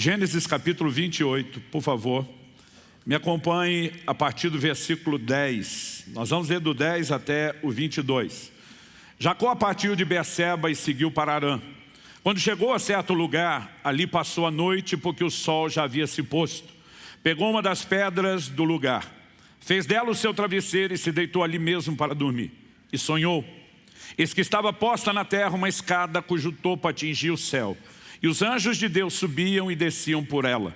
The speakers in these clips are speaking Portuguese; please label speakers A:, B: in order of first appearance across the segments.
A: Gênesis capítulo 28, por favor. Me acompanhe a partir do versículo 10. Nós vamos ler do 10 até o 22. Jacó partiu de Berseba e seguiu para Arã. Quando chegou a certo lugar, ali passou a noite porque o sol já havia se posto. Pegou uma das pedras do lugar, fez dela o seu travesseiro e se deitou ali mesmo para dormir. E sonhou. Eis que estava posta na terra uma escada cujo topo atingia o céu. E os anjos de Deus subiam e desciam por ela.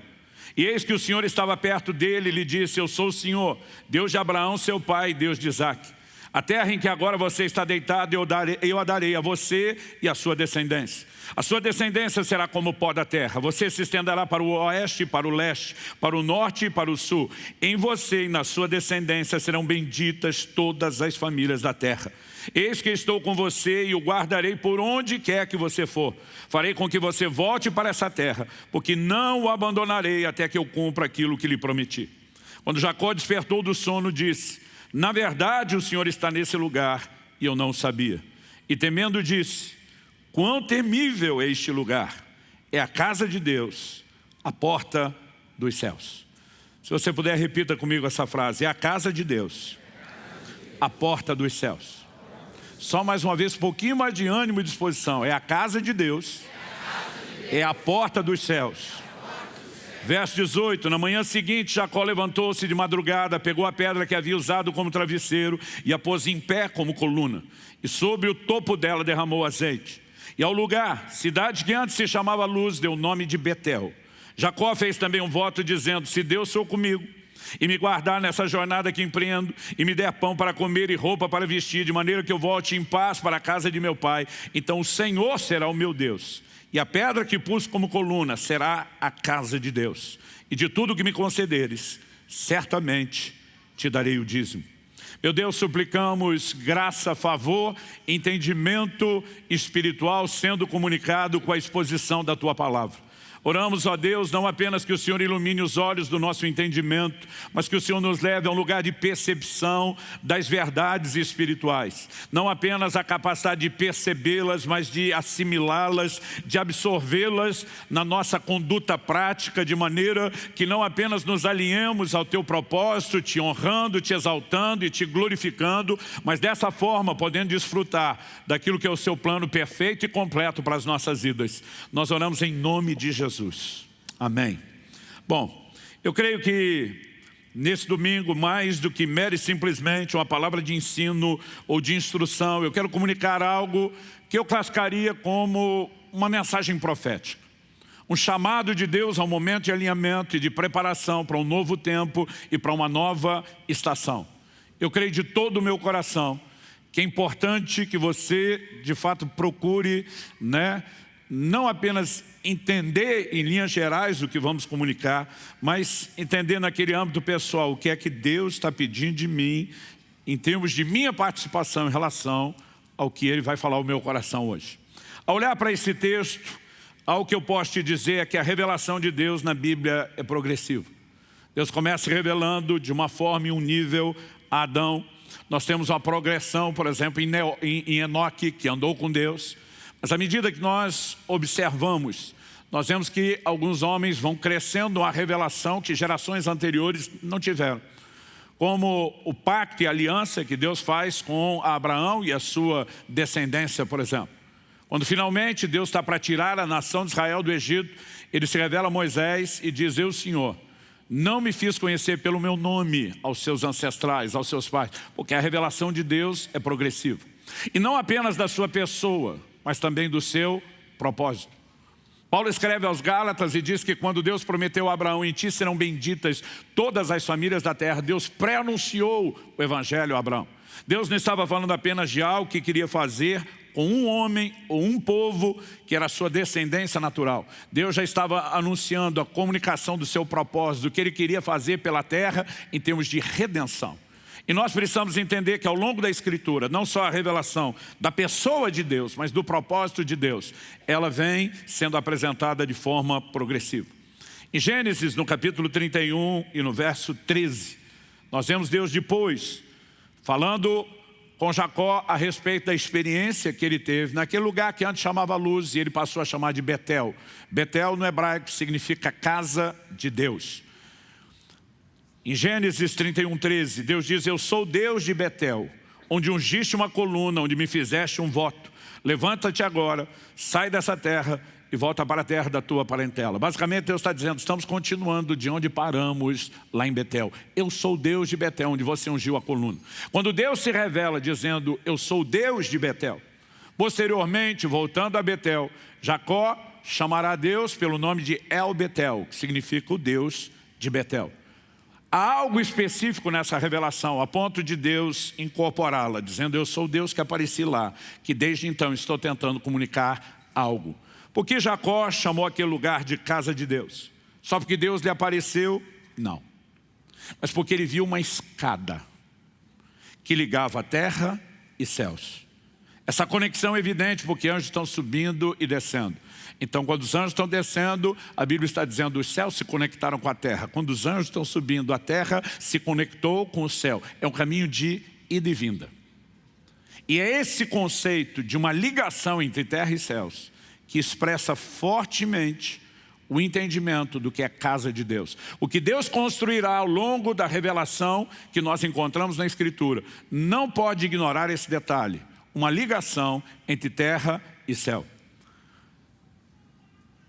A: E eis que o Senhor estava perto dele e lhe disse, eu sou o Senhor, Deus de Abraão, seu pai, Deus de Isaac. A terra em que agora você está deitado, eu, darei, eu a darei a você e a sua descendência. A sua descendência será como o pó da terra. Você se estenderá para o oeste, para o leste, para o norte e para o sul. Em você e na sua descendência serão benditas todas as famílias da terra. Eis que estou com você e o guardarei por onde quer que você for. Farei com que você volte para essa terra, porque não o abandonarei até que eu cumpra aquilo que lhe prometi. Quando Jacó despertou do sono, disse, na verdade, o Senhor está nesse lugar e eu não sabia. E temendo disse, quão temível é este lugar. É a casa de Deus, a porta dos céus. Se você puder, repita comigo essa frase. É a casa de Deus, a porta dos céus. Só mais uma vez, um pouquinho mais de ânimo e disposição. É a casa de Deus, é a porta dos céus. Verso 18, na manhã seguinte Jacó levantou-se de madrugada, pegou a pedra que havia usado como travesseiro e a pôs em pé como coluna. E sobre o topo dela derramou azeite. E ao lugar, cidade que antes se chamava Luz, deu o nome de Betel. Jacó fez também um voto dizendo, se Deus sou comigo, e me guardar nessa jornada que empreendo, e me der pão para comer e roupa para vestir, de maneira que eu volte em paz para a casa de meu pai, então o Senhor será o meu Deus e a pedra que pus como coluna será a casa de Deus. E de tudo que me concederes, certamente te darei o dízimo. Meu Deus, suplicamos graça, favor, entendimento espiritual sendo comunicado com a exposição da Tua palavra. Oramos, ó Deus, não apenas que o Senhor ilumine os olhos do nosso entendimento, mas que o Senhor nos leve a um lugar de percepção das verdades espirituais. Não apenas a capacidade de percebê-las, mas de assimilá-las, de absorvê-las na nossa conduta prática, de maneira que não apenas nos alinhemos ao Teu propósito, te honrando, te exaltando e te glorificando, mas dessa forma podendo desfrutar daquilo que é o Seu plano perfeito e completo para as nossas vidas. Nós oramos em nome de Jesus. Jesus. Amém. Bom, eu creio que nesse domingo, mais do que mere simplesmente uma palavra de ensino ou de instrução, eu quero comunicar algo que eu classificaria como uma mensagem profética. Um chamado de Deus ao momento de alinhamento e de preparação para um novo tempo e para uma nova estação. Eu creio de todo o meu coração que é importante que você, de fato, procure né, não apenas entender em linhas gerais o que vamos comunicar, mas entender naquele âmbito pessoal o que é que Deus está pedindo de mim, em termos de minha participação em relação ao que Ele vai falar ao meu coração hoje. Ao olhar para esse texto, algo que eu posso te dizer é que a revelação de Deus na Bíblia é progressiva. Deus começa revelando de uma forma e um nível a Adão. Nós temos uma progressão, por exemplo, em Enoque, que andou com Deus. Mas à medida que nós observamos, nós vemos que alguns homens vão crescendo a revelação que gerações anteriores não tiveram. Como o pacto e aliança que Deus faz com Abraão e a sua descendência, por exemplo. Quando finalmente Deus está para tirar a nação de Israel do Egito, ele se revela a Moisés e diz, eu Senhor, não me fiz conhecer pelo meu nome aos seus ancestrais, aos seus pais, porque a revelação de Deus é progressiva. E não apenas da sua pessoa, mas também do seu propósito. Paulo escreve aos Gálatas e diz que quando Deus prometeu a Abraão, em ti serão benditas todas as famílias da terra, Deus pré-anunciou o evangelho a Abraão. Deus não estava falando apenas de algo que queria fazer com um homem ou um povo que era sua descendência natural. Deus já estava anunciando a comunicação do seu propósito, do que ele queria fazer pela terra em termos de redenção. E nós precisamos entender que ao longo da Escritura, não só a revelação da pessoa de Deus, mas do propósito de Deus, ela vem sendo apresentada de forma progressiva. Em Gênesis, no capítulo 31 e no verso 13, nós vemos Deus depois falando com Jacó a respeito da experiência que ele teve naquele lugar que antes chamava Luz e ele passou a chamar de Betel. Betel no hebraico significa casa de Deus. Em Gênesis 31, 13, Deus diz, eu sou Deus de Betel, onde ungiste uma coluna, onde me fizeste um voto. Levanta-te agora, sai dessa terra e volta para a terra da tua parentela. Basicamente Deus está dizendo, estamos continuando de onde paramos lá em Betel. Eu sou Deus de Betel, onde você ungiu a coluna. Quando Deus se revela dizendo, eu sou Deus de Betel, posteriormente, voltando a Betel, Jacó chamará Deus pelo nome de El Betel, que significa o Deus de Betel. Há algo específico nessa revelação, a ponto de Deus incorporá-la, dizendo, eu sou Deus que apareci lá, que desde então estou tentando comunicar algo. Por que Jacó chamou aquele lugar de casa de Deus? Só porque Deus lhe apareceu? Não. Mas porque ele viu uma escada que ligava terra e céus. Essa conexão é evidente porque anjos estão subindo e descendo. Então, quando os anjos estão descendo, a Bíblia está dizendo os céus se conectaram com a terra. Quando os anjos estão subindo, a terra se conectou com o céu. É um caminho de ida e vinda. E é esse conceito de uma ligação entre terra e céus que expressa fortemente o entendimento do que é casa de Deus. O que Deus construirá ao longo da revelação que nós encontramos na Escritura. Não pode ignorar esse detalhe. Uma ligação entre terra e céu.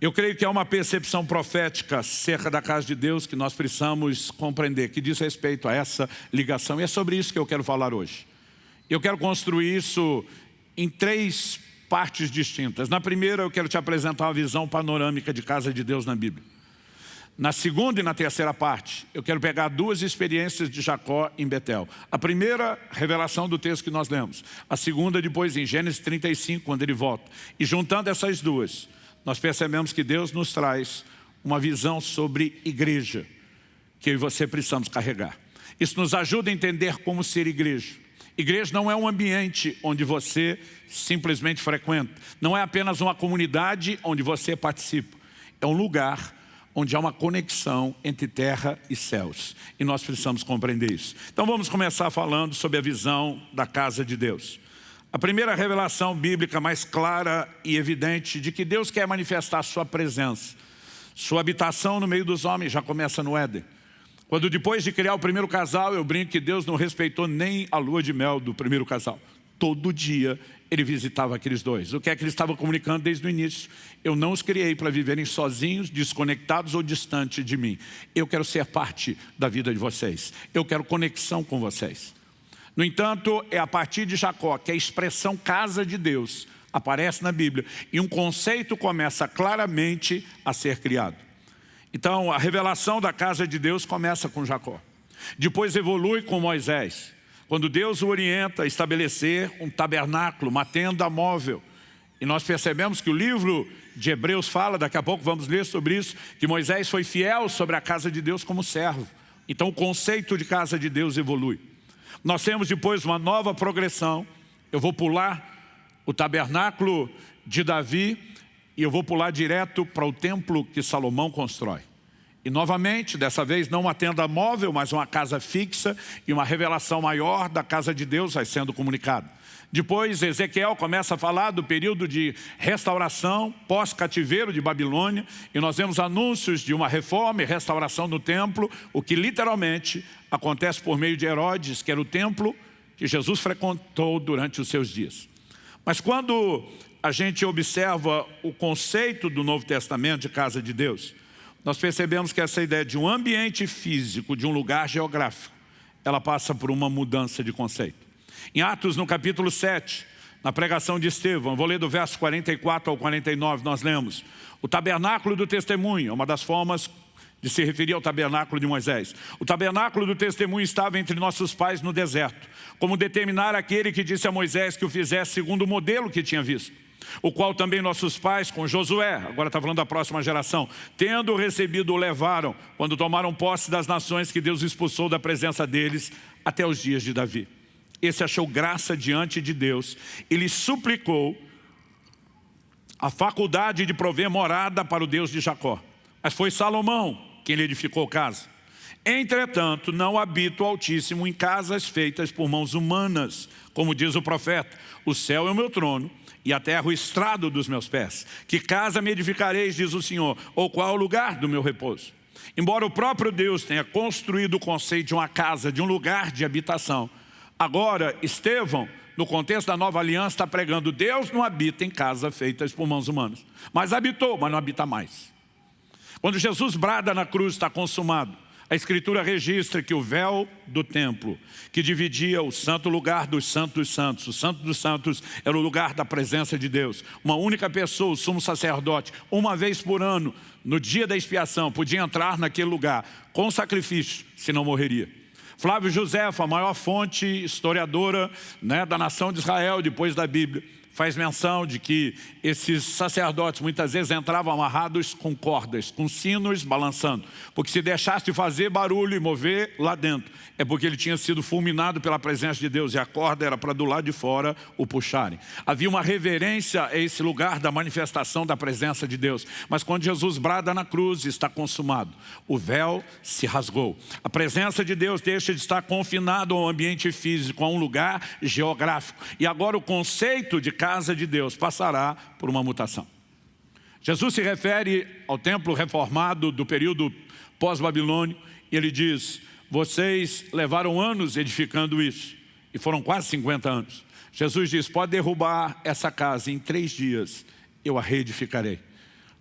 A: Eu creio que é uma percepção profética acerca da casa de Deus que nós precisamos compreender, que diz respeito a essa ligação. E é sobre isso que eu quero falar hoje. Eu quero construir isso em três partes distintas. Na primeira, eu quero te apresentar uma visão panorâmica de casa de Deus na Bíblia. Na segunda e na terceira parte, eu quero pegar duas experiências de Jacó em Betel. A primeira, revelação do texto que nós lemos. A segunda, depois em Gênesis 35, quando ele volta. E juntando essas duas, nós percebemos que Deus nos traz uma visão sobre igreja, que eu e você precisamos carregar. Isso nos ajuda a entender como ser igreja. Igreja não é um ambiente onde você simplesmente frequenta. Não é apenas uma comunidade onde você participa. É um lugar onde há uma conexão entre terra e céus. E nós precisamos compreender isso. Então vamos começar falando sobre a visão da casa de Deus. A primeira revelação bíblica mais clara e evidente de que Deus quer manifestar sua presença. Sua habitação no meio dos homens já começa no Éden. Quando depois de criar o primeiro casal, eu brinco que Deus não respeitou nem a lua de mel do primeiro casal. Todo dia ele visitava aqueles dois. O que é que ele estava comunicando desde o início? Eu não os criei para viverem sozinhos, desconectados ou distantes de mim. Eu quero ser parte da vida de vocês. Eu quero conexão com vocês. No entanto, é a partir de Jacó que a expressão casa de Deus aparece na Bíblia e um conceito começa claramente a ser criado. Então, a revelação da casa de Deus começa com Jacó. Depois evolui com Moisés. Quando Deus o orienta a estabelecer um tabernáculo, uma tenda móvel. E nós percebemos que o livro de Hebreus fala, daqui a pouco vamos ler sobre isso, que Moisés foi fiel sobre a casa de Deus como servo. Então o conceito de casa de Deus evolui. Nós temos depois uma nova progressão. Eu vou pular o tabernáculo de Davi e eu vou pular direto para o templo que Salomão constrói. E novamente, dessa vez não uma tenda móvel, mas uma casa fixa e uma revelação maior da casa de Deus vai sendo comunicada. Depois Ezequiel começa a falar do período de restauração pós-cativeiro de Babilônia e nós vemos anúncios de uma reforma e restauração no templo, o que literalmente acontece por meio de Herodes, que era o templo que Jesus frequentou durante os seus dias. Mas quando a gente observa o conceito do Novo Testamento de casa de Deus, nós percebemos que essa ideia de um ambiente físico, de um lugar geográfico, ela passa por uma mudança de conceito. Em Atos, no capítulo 7, na pregação de Estevão, vou ler do verso 44 ao 49, nós lemos, o tabernáculo do testemunho, é uma das formas de se referir ao tabernáculo de Moisés. O tabernáculo do testemunho estava entre nossos pais no deserto, como determinar aquele que disse a Moisés que o fizesse segundo o modelo que tinha visto o qual também nossos pais, com Josué, agora está falando da próxima geração, tendo recebido o levaram, quando tomaram posse das nações que Deus expulsou da presença deles, até os dias de Davi. Esse achou graça diante de Deus e lhe suplicou a faculdade de prover morada para o Deus de Jacó. Mas foi Salomão quem lhe edificou casa. Entretanto, não habito o Altíssimo em casas feitas por mãos humanas, como diz o profeta. O céu é o meu trono e a terra o estrado dos meus pés. Que casa me edificareis, diz o Senhor, ou qual o lugar do meu repouso? Embora o próprio Deus tenha construído o conceito de uma casa, de um lugar de habitação, agora Estevão, no contexto da nova aliança, está pregando Deus não habita em casas feitas por mãos humanas. Mas habitou, mas não habita mais. Quando Jesus brada na cruz, está consumado. A Escritura registra que o véu do templo, que dividia o santo lugar dos santos dos santos, o santo dos santos era o lugar da presença de Deus. Uma única pessoa, o sumo sacerdote, uma vez por ano, no dia da expiação, podia entrar naquele lugar com sacrifício, senão morreria. Flávio José, a maior fonte historiadora né, da nação de Israel, depois da Bíblia, faz menção de que esses sacerdotes muitas vezes entravam amarrados com cordas, com sinos balançando. Porque se deixasse de fazer barulho e mover lá dentro, é porque ele tinha sido fulminado pela presença de Deus e a corda era para do lado de fora o puxarem. Havia uma reverência a esse lugar da manifestação da presença de Deus. Mas quando Jesus brada na cruz, está consumado. O véu se rasgou. A presença de Deus deixa de estar confinado ao ambiente físico, a um lugar geográfico. E agora o conceito de casa de Deus passará por uma mutação. Jesus se refere ao templo reformado do período pós-babilônio e ele diz, vocês levaram anos edificando isso e foram quase 50 anos. Jesus diz, pode derrubar essa casa em três dias, eu a reedificarei.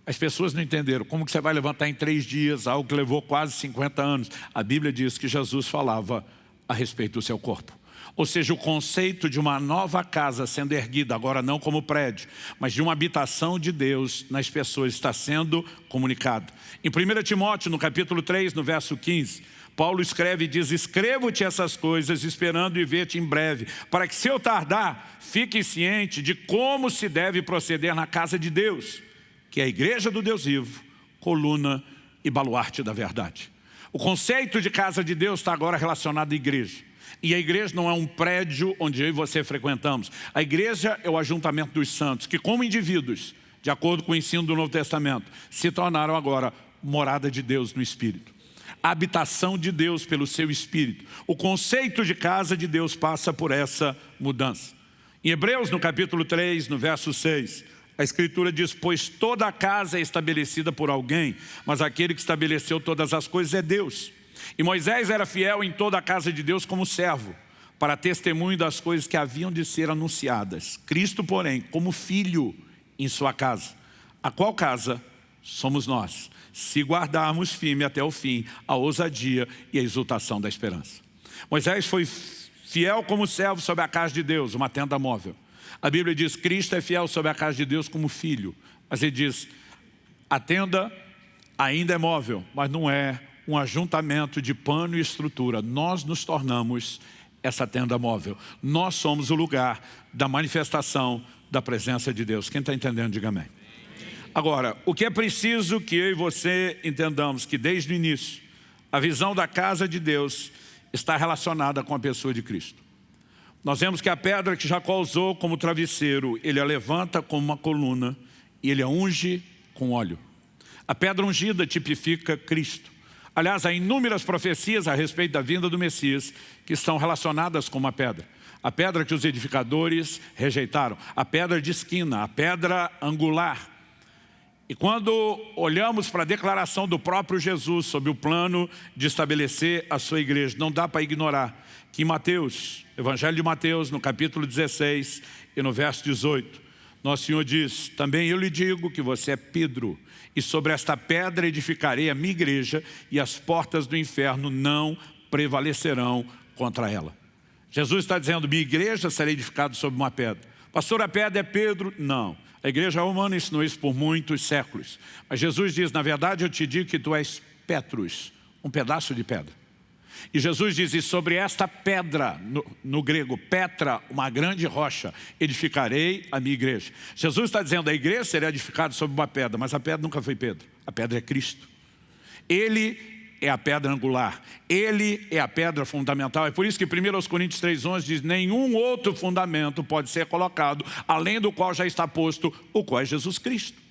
A: As pessoas não entenderam, como que você vai levantar em três dias algo que levou quase 50 anos? A Bíblia diz que Jesus falava a respeito do seu corpo. Ou seja, o conceito de uma nova casa sendo erguida, agora não como prédio, mas de uma habitação de Deus nas pessoas está sendo comunicado. Em 1 Timóteo, no capítulo 3, no verso 15, Paulo escreve e diz, escrevo-te essas coisas esperando e ver-te em breve, para que se eu tardar, fique ciente de como se deve proceder na casa de Deus, que é a igreja do Deus vivo, coluna e baluarte da verdade. O conceito de casa de Deus está agora relacionado à igreja. E a igreja não é um prédio onde eu e você frequentamos. A igreja é o ajuntamento dos santos, que como indivíduos, de acordo com o ensino do Novo Testamento, se tornaram agora morada de Deus no Espírito. A habitação de Deus pelo seu Espírito. O conceito de casa de Deus passa por essa mudança. Em Hebreus, no capítulo 3, no verso 6, a Escritura diz, pois toda a casa é estabelecida por alguém, mas aquele que estabeleceu todas as coisas é Deus. E Moisés era fiel em toda a casa de Deus como servo, para testemunho das coisas que haviam de ser anunciadas. Cristo, porém, como filho em sua casa. A qual casa somos nós, se guardarmos firme até o fim a ousadia e a exultação da esperança. Moisés foi fiel como servo sobre a casa de Deus, uma tenda móvel. A Bíblia diz, Cristo é fiel sobre a casa de Deus como filho. Mas ele diz, a tenda ainda é móvel, mas não é um ajuntamento de pano e estrutura. Nós nos tornamos essa tenda móvel. Nós somos o lugar da manifestação da presença de Deus. Quem está entendendo, diga amém. Agora, o que é preciso que eu e você entendamos que desde o início, a visão da casa de Deus está relacionada com a pessoa de Cristo. Nós vemos que a pedra que Jacó usou como travesseiro, ele a levanta como uma coluna e ele a unge com óleo. A pedra ungida tipifica Cristo. Aliás, há inúmeras profecias a respeito da vinda do Messias que estão relacionadas com uma pedra. A pedra que os edificadores rejeitaram, a pedra de esquina, a pedra angular. E quando olhamos para a declaração do próprio Jesus sobre o plano de estabelecer a sua igreja, não dá para ignorar que em Mateus, Evangelho de Mateus, no capítulo 16 e no verso 18, nosso Senhor diz, também eu lhe digo que você é Pedro, e sobre esta pedra edificarei a minha igreja e as portas do inferno não prevalecerão contra ela. Jesus está dizendo, minha igreja será edificada sobre uma pedra. Pastor, a pedra é Pedro? Não. A igreja romana ensinou isso por muitos séculos. Mas Jesus diz, na verdade eu te digo que tu és Petrus, um pedaço de pedra. E Jesus diz, e sobre esta pedra, no, no, grego, Petra, uma grande rocha, edificarei a minha igreja. Jesus está dizendo, a igreja será edificada sobre uma pedra, mas a pedra nunca foi Pedro, a pedra é Cristo. Ele é a pedra angular, Ele é a pedra fundamental. É por isso que 1 Coríntios 3,11 diz, nenhum outro fundamento pode ser colocado, além do qual já está posto, o qual é Jesus Cristo.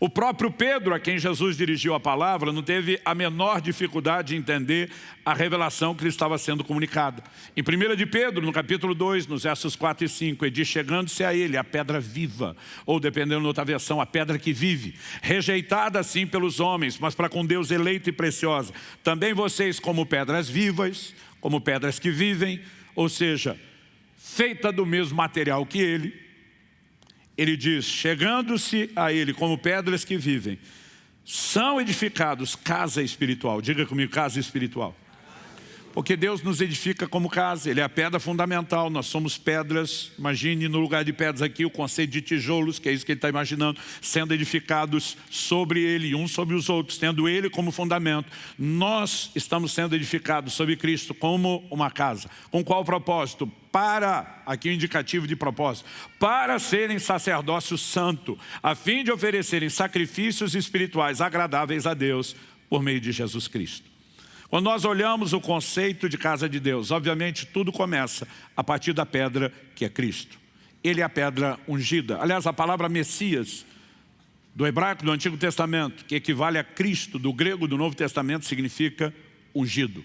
A: O próprio Pedro, a quem Jesus dirigiu a palavra, não teve a menor dificuldade de entender a revelação que lhe estava sendo comunicada. Em 1 de Pedro, no capítulo 2, nos versos 4 e 5, ele diz, chegando-se a ele, a pedra viva, ou dependendo da outra versão, a pedra que vive, rejeitada assim pelos homens, mas para com Deus eleita e preciosa. Também vocês como pedras vivas, como pedras que vivem, ou seja, feita do mesmo material que ele, ele diz, chegando-se a ele como pedras que vivem, são edificados casa espiritual. Diga comigo, casa espiritual. Porque Deus nos edifica como casa, Ele é a pedra fundamental, nós somos pedras, imagine no lugar de pedras aqui o conceito de tijolos, que é isso que ele está imaginando, sendo edificados sobre Ele, uns sobre os outros, tendo Ele como fundamento. Nós estamos sendo edificados sobre Cristo como uma casa. Com qual propósito? Para, aqui o um indicativo de propósito, para serem sacerdócio santo, a fim de oferecerem sacrifícios espirituais agradáveis a Deus por meio de Jesus Cristo. Quando nós olhamos o conceito de casa de Deus, obviamente tudo começa a partir da pedra que é Cristo. Ele é a pedra ungida. Aliás, a palavra Messias, do hebraico do Antigo Testamento, que equivale a Cristo, do grego do Novo Testamento, significa ungido.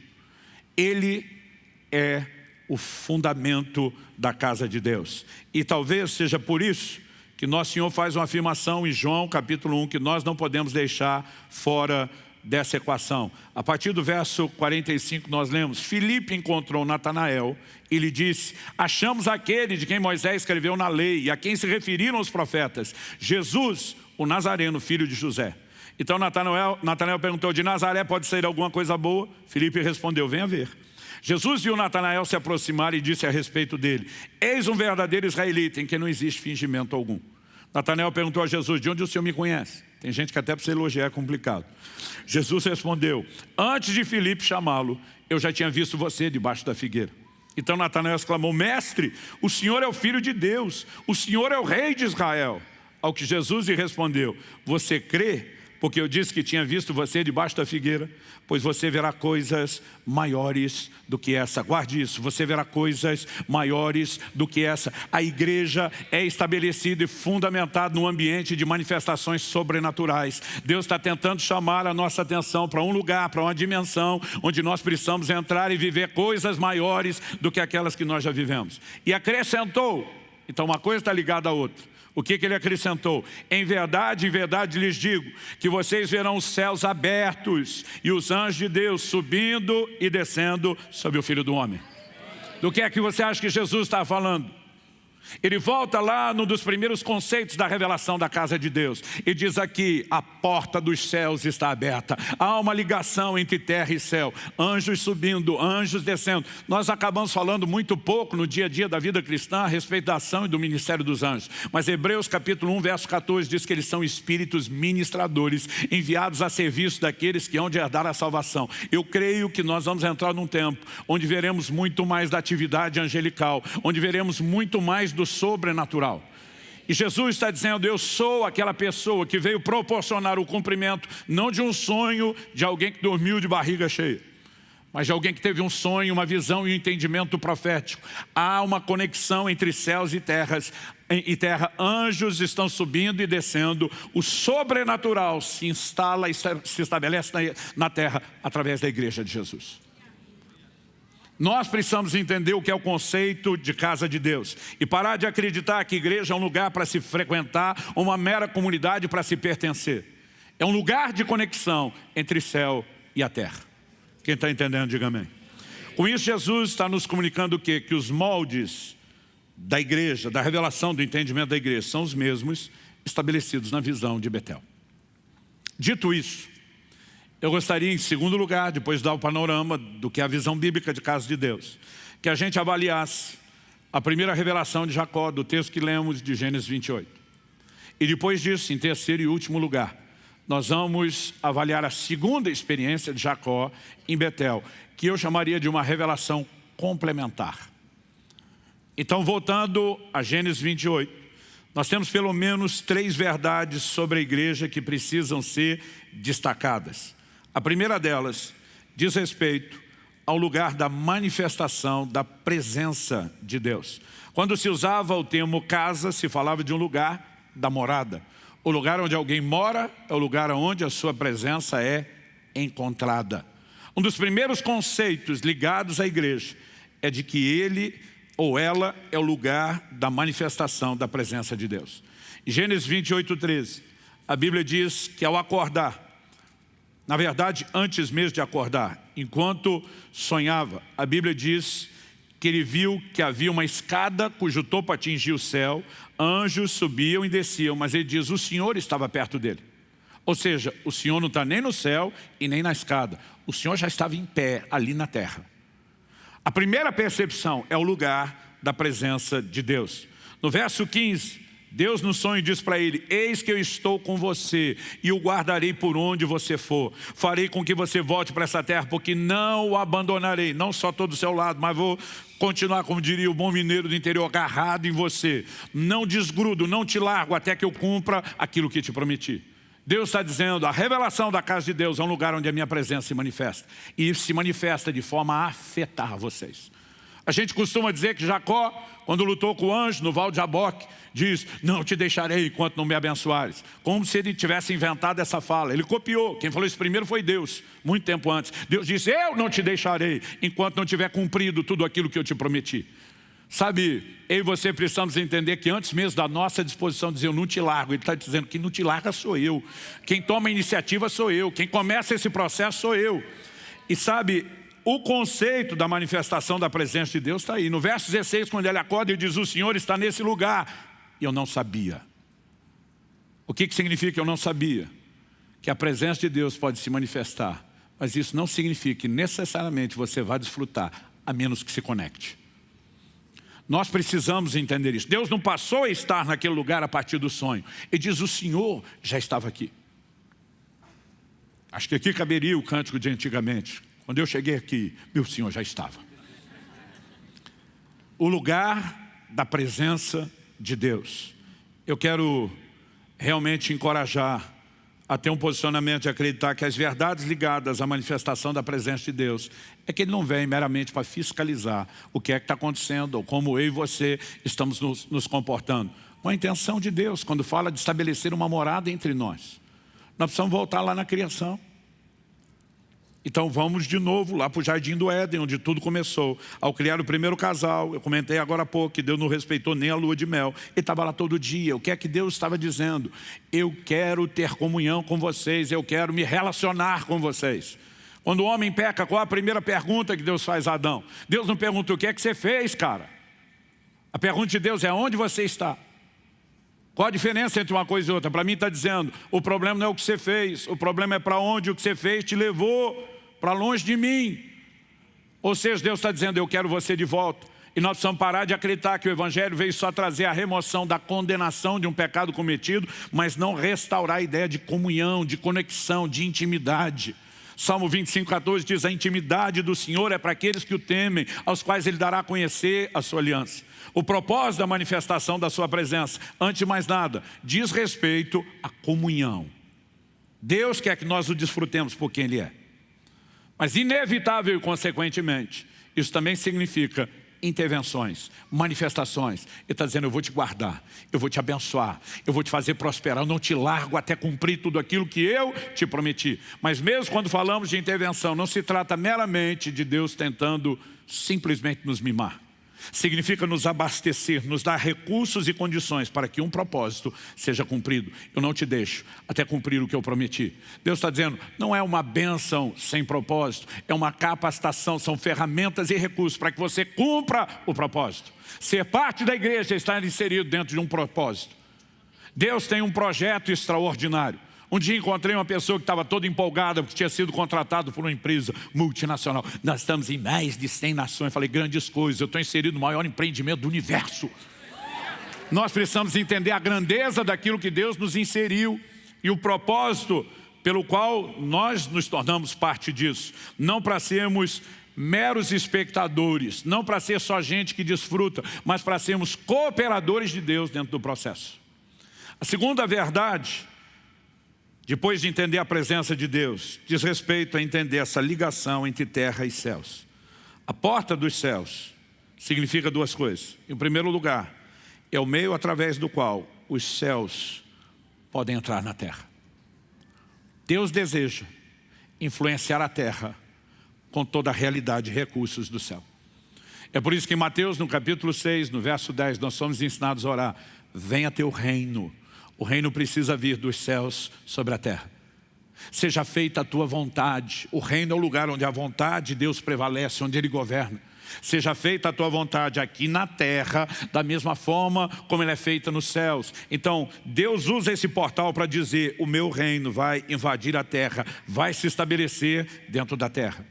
A: Ele é o fundamento da casa de Deus. E talvez seja por isso que Nosso Senhor faz uma afirmação em João capítulo 1, que nós não podemos deixar fora dessa equação. A partir do verso 45 nós lemos, Filipe encontrou Natanael e lhe disse, achamos aquele de quem Moisés escreveu na lei e a quem se referiram os profetas, Jesus, o Nazareno, filho de José. Então Natanael, Natanael perguntou, de Nazaré pode sair alguma coisa boa? Filipe respondeu, venha ver. Jesus viu Natanael se aproximar e disse a respeito dele, eis um verdadeiro israelita em que não existe fingimento algum. Natanael perguntou a Jesus, de onde o Senhor me conhece? Tem gente que até para você elogiar é complicado. Jesus respondeu, antes de Filipe chamá-lo, eu já tinha visto você debaixo da figueira. Então Natanael exclamou, mestre, o Senhor é o Filho de Deus, o Senhor é o Rei de Israel. Ao que Jesus lhe respondeu, você crê porque eu disse que tinha visto você debaixo da figueira, pois você verá coisas maiores do que essa. Guarde isso, você verá coisas maiores do que essa. A igreja é estabelecida e fundamentada num ambiente de manifestações sobrenaturais. Deus está tentando chamar a nossa atenção para um lugar, para uma dimensão, onde nós precisamos entrar e viver coisas maiores do que aquelas que nós já vivemos. E acrescentou, então uma coisa está ligada à outra. O que, que ele acrescentou? Em verdade, em verdade lhes digo, que vocês verão os céus abertos e os anjos de Deus subindo e descendo sobre o Filho do Homem. Do que é que você acha que Jesus está falando? Ele volta lá num dos primeiros conceitos da revelação da casa de Deus e diz aqui, a porta dos céus está aberta. Há uma ligação entre terra e céu, anjos subindo, anjos descendo. Nós acabamos falando muito pouco no dia a dia da vida cristã a respeito da ação e do ministério dos anjos. Mas Hebreus capítulo 1, verso 14 diz que eles são espíritos ministradores enviados a serviço daqueles que hão de herdar a salvação. Eu creio que nós vamos entrar num tempo onde veremos muito mais da atividade angelical, onde veremos muito mais do sobrenatural. E Jesus está dizendo, eu sou aquela pessoa que veio proporcionar o cumprimento, não de um sonho de alguém que dormiu de barriga cheia, mas de alguém que teve um sonho, uma visão e um entendimento profético. Há uma conexão entre céus e terras, e terra, anjos estão subindo e descendo, o sobrenatural se instala e se estabelece na terra através da igreja de Jesus. Nós precisamos entender o que é o conceito de casa de Deus e parar de acreditar que igreja é um lugar para se frequentar, uma mera comunidade para se pertencer. É um lugar de conexão entre céu e a terra. Quem está entendendo, diga amém. Com isso, Jesus está nos comunicando o quê? Que os moldes da igreja, da revelação do entendimento da igreja, são os mesmos estabelecidos na visão de Betel. Dito isso, eu gostaria, em segundo lugar, depois de dar o panorama do que é a visão bíblica de casa de Deus, que a gente avaliasse a primeira revelação de Jacó, do texto que lemos de Gênesis 28. E depois disso, em terceiro e último lugar, nós vamos avaliar a segunda experiência de Jacó em Betel, que eu chamaria de uma revelação complementar. Então, voltando a Gênesis 28, nós temos pelo menos três verdades sobre a igreja que precisam ser destacadas. A primeira delas diz respeito ao lugar da manifestação da presença de Deus. Quando se usava o termo casa, se falava de um lugar da morada. O lugar onde alguém mora é o lugar onde a sua presença é encontrada. Um dos primeiros conceitos ligados à igreja é de que ele ou ela é o lugar da manifestação da presença de Deus. Gênesis 28, 13, a Bíblia diz que ao acordar, na verdade, antes mesmo de acordar, enquanto sonhava, a Bíblia diz que ele viu que havia uma escada cujo topo atingia o céu, anjos subiam e desciam, mas ele diz, o Senhor estava perto dele. Ou seja, o Senhor não está nem no céu e nem na escada. O Senhor já estava em pé ali na terra. A primeira percepção é o lugar da presença de Deus. No verso 15, Deus no sonho diz para ele, eis que eu estou com você e o guardarei por onde você for. Farei com que você volte para essa terra, porque não o abandonarei. Não só todo o seu lado, mas vou continuar, como diria o bom mineiro do interior, agarrado em você. Não desgrudo, não te largo até que eu cumpra aquilo que te prometi. Deus está dizendo, a revelação da casa de Deus é um lugar onde a minha presença se manifesta. E se manifesta de forma a afetar vocês. A gente costuma dizer que Jacó, quando lutou com o anjo no Val de Jaboque, diz, não te deixarei enquanto não me abençoares. Como se ele tivesse inventado essa fala. Ele copiou. Quem falou isso primeiro foi Deus, muito tempo antes. Deus disse, eu não te deixarei enquanto não tiver cumprido tudo aquilo que eu te prometi. Sabe, eu e você precisamos entender que antes mesmo da nossa disposição dizer eu não te largo, ele está dizendo que não te larga sou eu. Quem toma a iniciativa sou eu. Quem começa esse processo sou eu. E sabe, o conceito da manifestação da presença de Deus está aí. No verso 16, quando ele acorda, ele diz, o Senhor está nesse lugar. E eu não sabia. O que, que significa eu não sabia? Que a presença de Deus pode se manifestar, mas isso não significa que necessariamente você vai desfrutar, a menos que se conecte. Nós precisamos entender isso. Deus não passou a estar naquele lugar a partir do sonho. Ele diz, o Senhor já estava aqui. Acho que aqui caberia o cântico de antigamente. Quando eu cheguei aqui, meu Senhor já estava. O lugar da presença de Deus. Eu quero realmente encorajar a ter um posicionamento de acreditar que as verdades ligadas à manifestação da presença de Deus é que Ele não vem meramente para fiscalizar o que é que está acontecendo ou como eu e você estamos nos, nos comportando. Com a intenção de Deus, quando fala de estabelecer uma morada entre nós. Nós precisamos voltar lá na criação. Então vamos de novo lá para o Jardim do Éden, onde tudo começou. Ao criar o primeiro casal, eu comentei agora há pouco que Deus não respeitou nem a lua de mel. Ele estava lá todo dia. O que é que Deus estava dizendo? Eu quero ter comunhão com vocês, eu quero me relacionar com vocês. Quando o homem peca, qual a primeira pergunta que Deus faz a Adão? Deus não pergunta o que é que você fez, cara. A pergunta de Deus é onde você está. Qual a diferença entre uma coisa e outra? Para mim está dizendo, o problema não é o que você fez, o problema é para onde o que você fez te levou para longe de mim. Ou seja, Deus está dizendo, eu quero você de volta. E nós precisamos parar de acreditar que o Evangelho veio só trazer a remoção da condenação de um pecado cometido, mas não restaurar a ideia de comunhão, de conexão, de intimidade. Salmo 25, 14 diz, a intimidade do Senhor é para aqueles que o temem, aos quais Ele dará a conhecer a sua aliança. O propósito da manifestação da sua presença, antes de mais nada, diz respeito à comunhão. Deus quer que nós o desfrutemos por quem Ele é. Mas inevitável e consequentemente, isso também significa intervenções, manifestações. Ele está dizendo, eu vou te guardar, eu vou te abençoar, eu vou te fazer prosperar, eu não te largo até cumprir tudo aquilo que eu te prometi. Mas mesmo quando falamos de intervenção, não se trata meramente de Deus tentando simplesmente nos mimar significa nos abastecer, nos dar recursos e condições para que um propósito seja cumprido. Eu não te deixo até cumprir o que eu prometi. Deus está dizendo, não é uma bênção sem propósito, é uma capacitação, são ferramentas e recursos para que você cumpra o propósito. Ser parte da igreja é estar inserido dentro de um propósito. Deus tem um projeto extraordinário. Um dia encontrei uma pessoa que estava toda empolgada porque tinha sido contratado por uma empresa multinacional. Nós estamos em mais de 100 nações. Falei, grandes coisas, eu estou inserido no maior empreendimento do universo. Nós precisamos entender a grandeza daquilo que Deus nos inseriu e o propósito pelo qual nós nos tornamos parte disso. Não para sermos meros espectadores, não para ser só gente que desfruta, mas para sermos cooperadores de Deus dentro do processo. A segunda verdade depois de entender a presença de Deus, diz respeito a entender essa ligação entre terra e céus. A porta dos céus significa duas coisas. Em primeiro lugar, é o meio através do qual os céus podem entrar na terra. Deus deseja influenciar a terra com toda a realidade e recursos do céu. É por isso que em Mateus, no capítulo 6, no verso 10, nós somos ensinados a orar, venha teu reino, o reino precisa vir dos céus sobre a terra. Seja feita a tua vontade, o reino é o lugar onde a vontade de Deus prevalece, onde Ele governa. Seja feita a tua vontade aqui na terra, da mesma forma como ela é feita nos céus. Então, Deus usa esse portal para dizer, o meu reino vai invadir a terra, vai se estabelecer dentro da terra.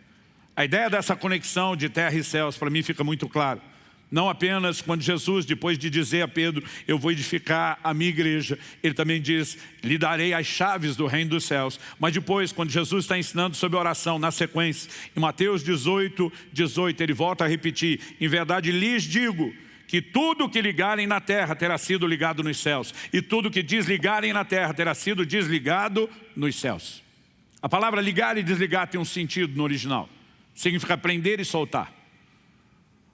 A: A ideia dessa conexão de terra e céus para mim fica muito clara. Não apenas quando Jesus, depois de dizer a Pedro, eu vou edificar a minha igreja, ele também diz, lhe darei as chaves do reino dos céus. Mas depois, quando Jesus está ensinando sobre oração, na sequência, em Mateus 18, 18, ele volta a repetir, em verdade lhes digo, que tudo que ligarem na terra terá sido ligado nos céus, e tudo que desligarem na terra terá sido desligado nos céus. A palavra ligar e desligar tem um sentido no original. Significa prender e soltar.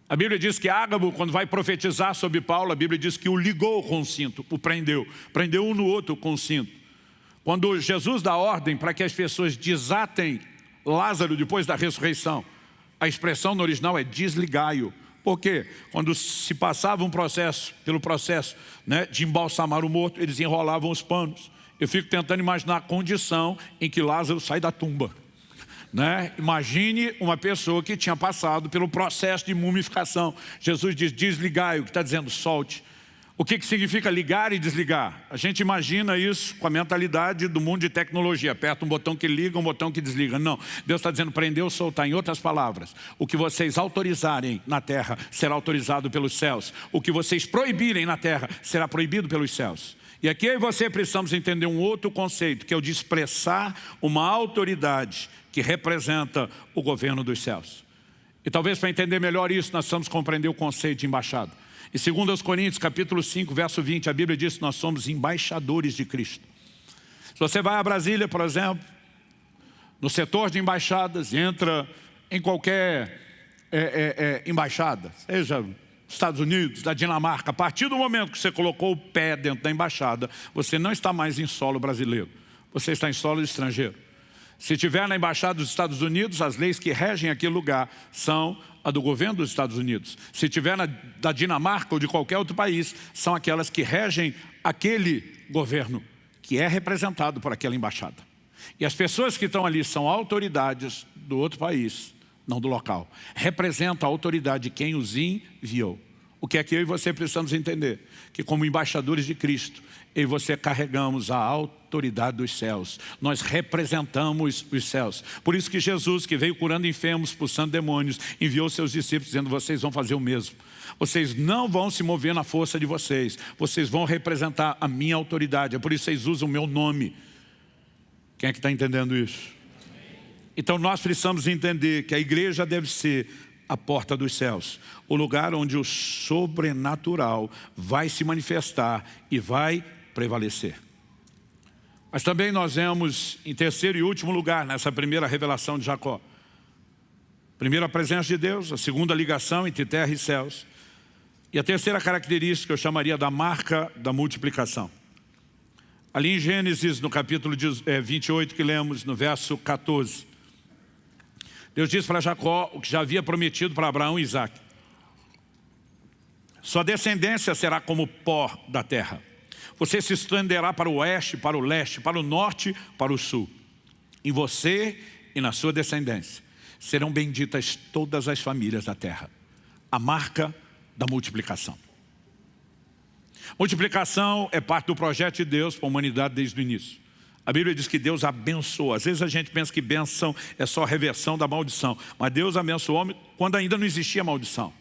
A: A Bíblia diz que Ágabo, quando vai profetizar sobre Paulo, a Bíblia diz que o ligou com o cinto, o prendeu. Prendeu um no outro com o cinto. Quando Jesus dá ordem para que as pessoas desatem Lázaro depois da ressurreição, a expressão no original é desligai-o. Por quê? Quando se passava um processo, pelo processo né, de embalsamar o morto, eles enrolavam os panos. Eu fico tentando imaginar a condição em que Lázaro sai da tumba. Né? Imagine uma pessoa que tinha passado pelo processo de mumificação. Jesus diz, desligai, o que está dizendo, solte. O que, que significa ligar e desligar? A gente imagina isso com a mentalidade do mundo de tecnologia. Aperta um botão que liga, um botão que desliga. Não, Deus está dizendo prender ou soltar. Em outras palavras, o que vocês autorizarem na terra será autorizado pelos céus. O que vocês proibirem na terra será proibido pelos céus. E aqui eu e você precisamos entender um outro conceito, que é o de expressar uma autoridade que representa o governo dos céus. E talvez para entender melhor isso, nós precisamos compreender o conceito de embaixada. Em 2 Coríntios, capítulo 5, verso 20, a Bíblia diz que nós somos embaixadores de Cristo. Se você vai a Brasília, por exemplo, no setor de embaixadas, entra em qualquer é, é, é, embaixada, seja Estados Unidos, da Dinamarca, a partir do momento que você colocou o pé dentro da embaixada, você não está mais em solo brasileiro, você está em solo estrangeiro. Se estiver na embaixada dos Estados Unidos, as leis que regem aquele lugar são a do governo dos Estados Unidos. Se estiver na, da Dinamarca ou de qualquer outro país, são aquelas que regem aquele governo que é representado por aquela embaixada. E as pessoas que estão ali são autoridades do outro país, não do local. Representa a autoridade de quem os enviou. O que é que eu e você precisamos entender? Que como embaixadores de Cristo, eu e você carregamos a autoridade dos céus. Nós representamos os céus. Por isso que Jesus, que veio curando enfermos, expulsando demônios, enviou seus discípulos dizendo, vocês vão fazer o mesmo. Vocês não vão se mover na força de vocês. Vocês vão representar a minha autoridade. É por isso que vocês usam o meu nome. Quem é que está entendendo isso? Então nós precisamos entender que a igreja deve ser a porta dos céus, o lugar onde o sobrenatural vai se manifestar e vai prevalecer. Mas também nós vemos em terceiro e último lugar, nessa primeira revelação de Jacó. Primeiro a presença de Deus, a segunda ligação entre terra e céus. E a terceira característica eu chamaria da marca da multiplicação. Ali em Gênesis, no capítulo 28 eh, que lemos, no verso 14. Deus diz para Jacó o que já havia prometido para Abraão e Isaac. Sua descendência será como pó da terra. Você se estenderá para o oeste, para o leste, para o norte, para o sul. Em você e na sua descendência serão benditas todas as famílias da terra. A marca da multiplicação. Multiplicação é parte do projeto de Deus para a humanidade desde o início. A Bíblia diz que Deus abençoa. Às vezes a gente pensa que bênção é só reversão da maldição. Mas Deus abençoou o homem quando ainda não existia maldição.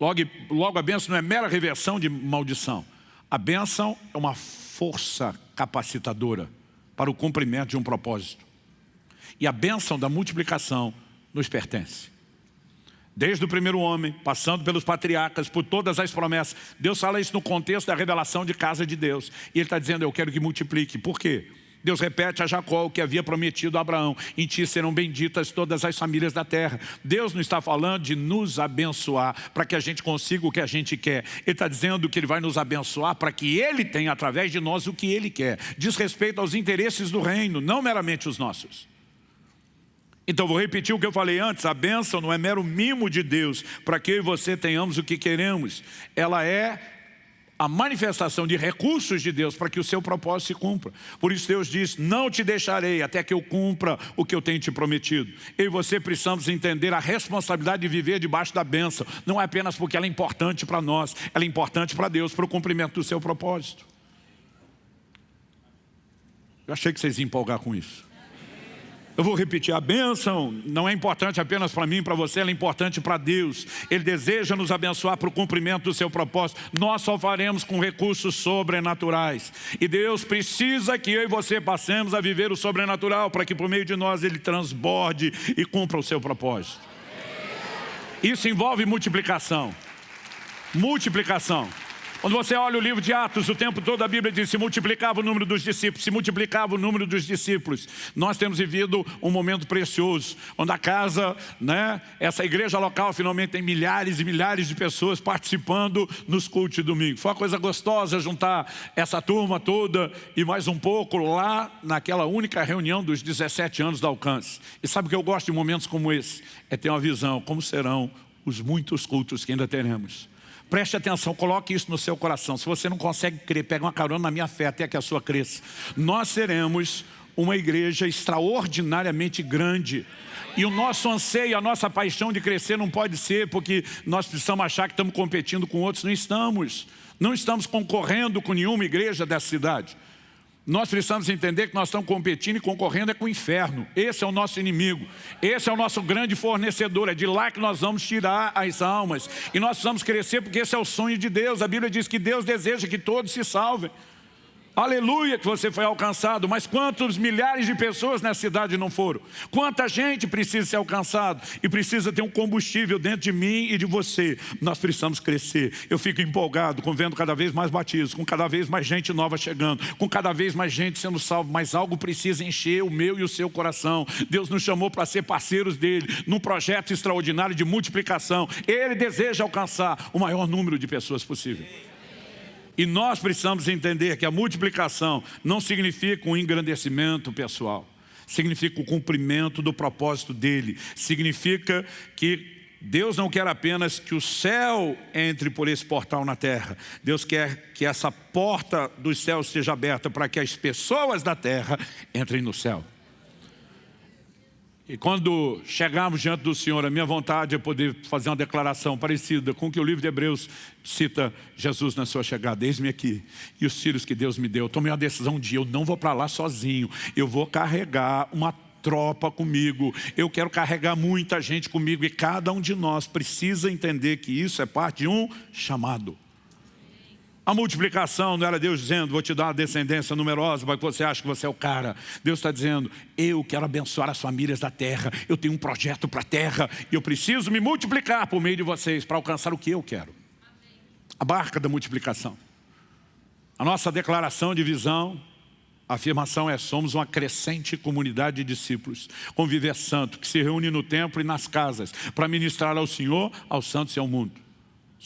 A: Logo, logo a bênção não é mera reversão de maldição. A bênção é uma força capacitadora para o cumprimento de um propósito. E a bênção da multiplicação nos pertence. Desde o primeiro homem, passando pelos patriarcas, por todas as promessas. Deus fala isso no contexto da revelação de casa de Deus. E Ele está dizendo, eu quero que multiplique. Por quê? Deus repete a Jacó o que havia prometido a Abraão. Em ti serão benditas todas as famílias da terra. Deus não está falando de nos abençoar para que a gente consiga o que a gente quer. Ele está dizendo que Ele vai nos abençoar para que Ele tenha através de nós o que Ele quer. Diz respeito aos interesses do reino, não meramente os nossos. Então vou repetir o que eu falei antes, a bênção não é mero mimo de Deus para que eu e você tenhamos o que queremos. Ela é a manifestação de recursos de Deus para que o seu propósito se cumpra. Por isso Deus diz, não te deixarei até que eu cumpra o que eu tenho te prometido. Eu e você precisamos entender a responsabilidade de viver debaixo da bênção. Não é apenas porque ela é importante para nós, ela é importante para Deus, para o cumprimento do seu propósito. Eu achei que vocês iam empolgar com isso. Eu vou repetir, a bênção não é importante apenas para mim, para você, ela é importante para Deus. Ele deseja nos abençoar para o cumprimento do seu propósito. Nós só faremos com recursos sobrenaturais. E Deus precisa que eu e você passemos a viver o sobrenatural, para que por meio de nós Ele transborde e cumpra o seu propósito. Isso envolve multiplicação. Multiplicação. Quando você olha o livro de Atos, o tempo todo a Bíblia diz, se multiplicava o número dos discípulos, se multiplicava o número dos discípulos. Nós temos vivido um momento precioso, onde a casa, né, essa igreja local finalmente tem milhares e milhares de pessoas participando nos cultos de domingo. Foi uma coisa gostosa juntar essa turma toda e mais um pouco lá naquela única reunião dos 17 anos do alcance. E sabe o que eu gosto de momentos como esse? É ter uma visão, como serão os muitos cultos que ainda teremos. Preste atenção, coloque isso no seu coração. Se você não consegue crer, pega uma carona na minha fé até que a sua cresça. Nós seremos uma igreja extraordinariamente grande. E o nosso anseio, a nossa paixão de crescer não pode ser porque nós precisamos achar que estamos competindo com outros. Não estamos. Não estamos concorrendo com nenhuma igreja dessa cidade. Nós precisamos entender que nós estamos competindo e concorrendo é com o inferno. Esse é o nosso inimigo. Esse é o nosso grande fornecedor. É de lá que nós vamos tirar as almas. E nós precisamos crescer porque esse é o sonho de Deus. A Bíblia diz que Deus deseja que todos se salvem. Aleluia que você foi alcançado, mas quantos milhares de pessoas nessa cidade não foram? Quanta gente precisa ser alcançado e precisa ter um combustível dentro de mim e de você. Nós precisamos crescer. Eu fico empolgado com vendo cada vez mais batismos, com cada vez mais gente nova chegando, com cada vez mais gente sendo salvo, mas algo precisa encher o meu e o seu coração. Deus nos chamou para ser parceiros dele, num projeto extraordinário de multiplicação. Ele deseja alcançar o maior número de pessoas possível. E nós precisamos entender que a multiplicação não significa um engrandecimento pessoal. Significa o cumprimento do propósito dele. Significa que Deus não quer apenas que o céu entre por esse portal na terra. Deus quer que essa porta dos céus seja aberta para que as pessoas da terra entrem no céu. E quando chegarmos diante do Senhor, a minha vontade é poder fazer uma declaração parecida com o que o livro de Hebreus cita Jesus na sua chegada. Eis-me aqui e os filhos que Deus me deu. Eu tomei uma decisão dia, eu não vou para lá sozinho. Eu vou carregar uma tropa comigo. Eu quero carregar muita gente comigo e cada um de nós precisa entender que isso é parte de um chamado. A multiplicação não era Deus dizendo, vou te dar uma descendência numerosa que você ache que você é o cara. Deus está dizendo, eu quero abençoar as famílias da terra, eu tenho um projeto para a terra e eu preciso me multiplicar por meio de vocês para alcançar o que eu quero. A barca da multiplicação. A nossa declaração de visão, a afirmação é, somos uma crescente comunidade de discípulos, com viver santo, que se reúne no templo e nas casas, para ministrar ao Senhor, aos santos e ao mundo.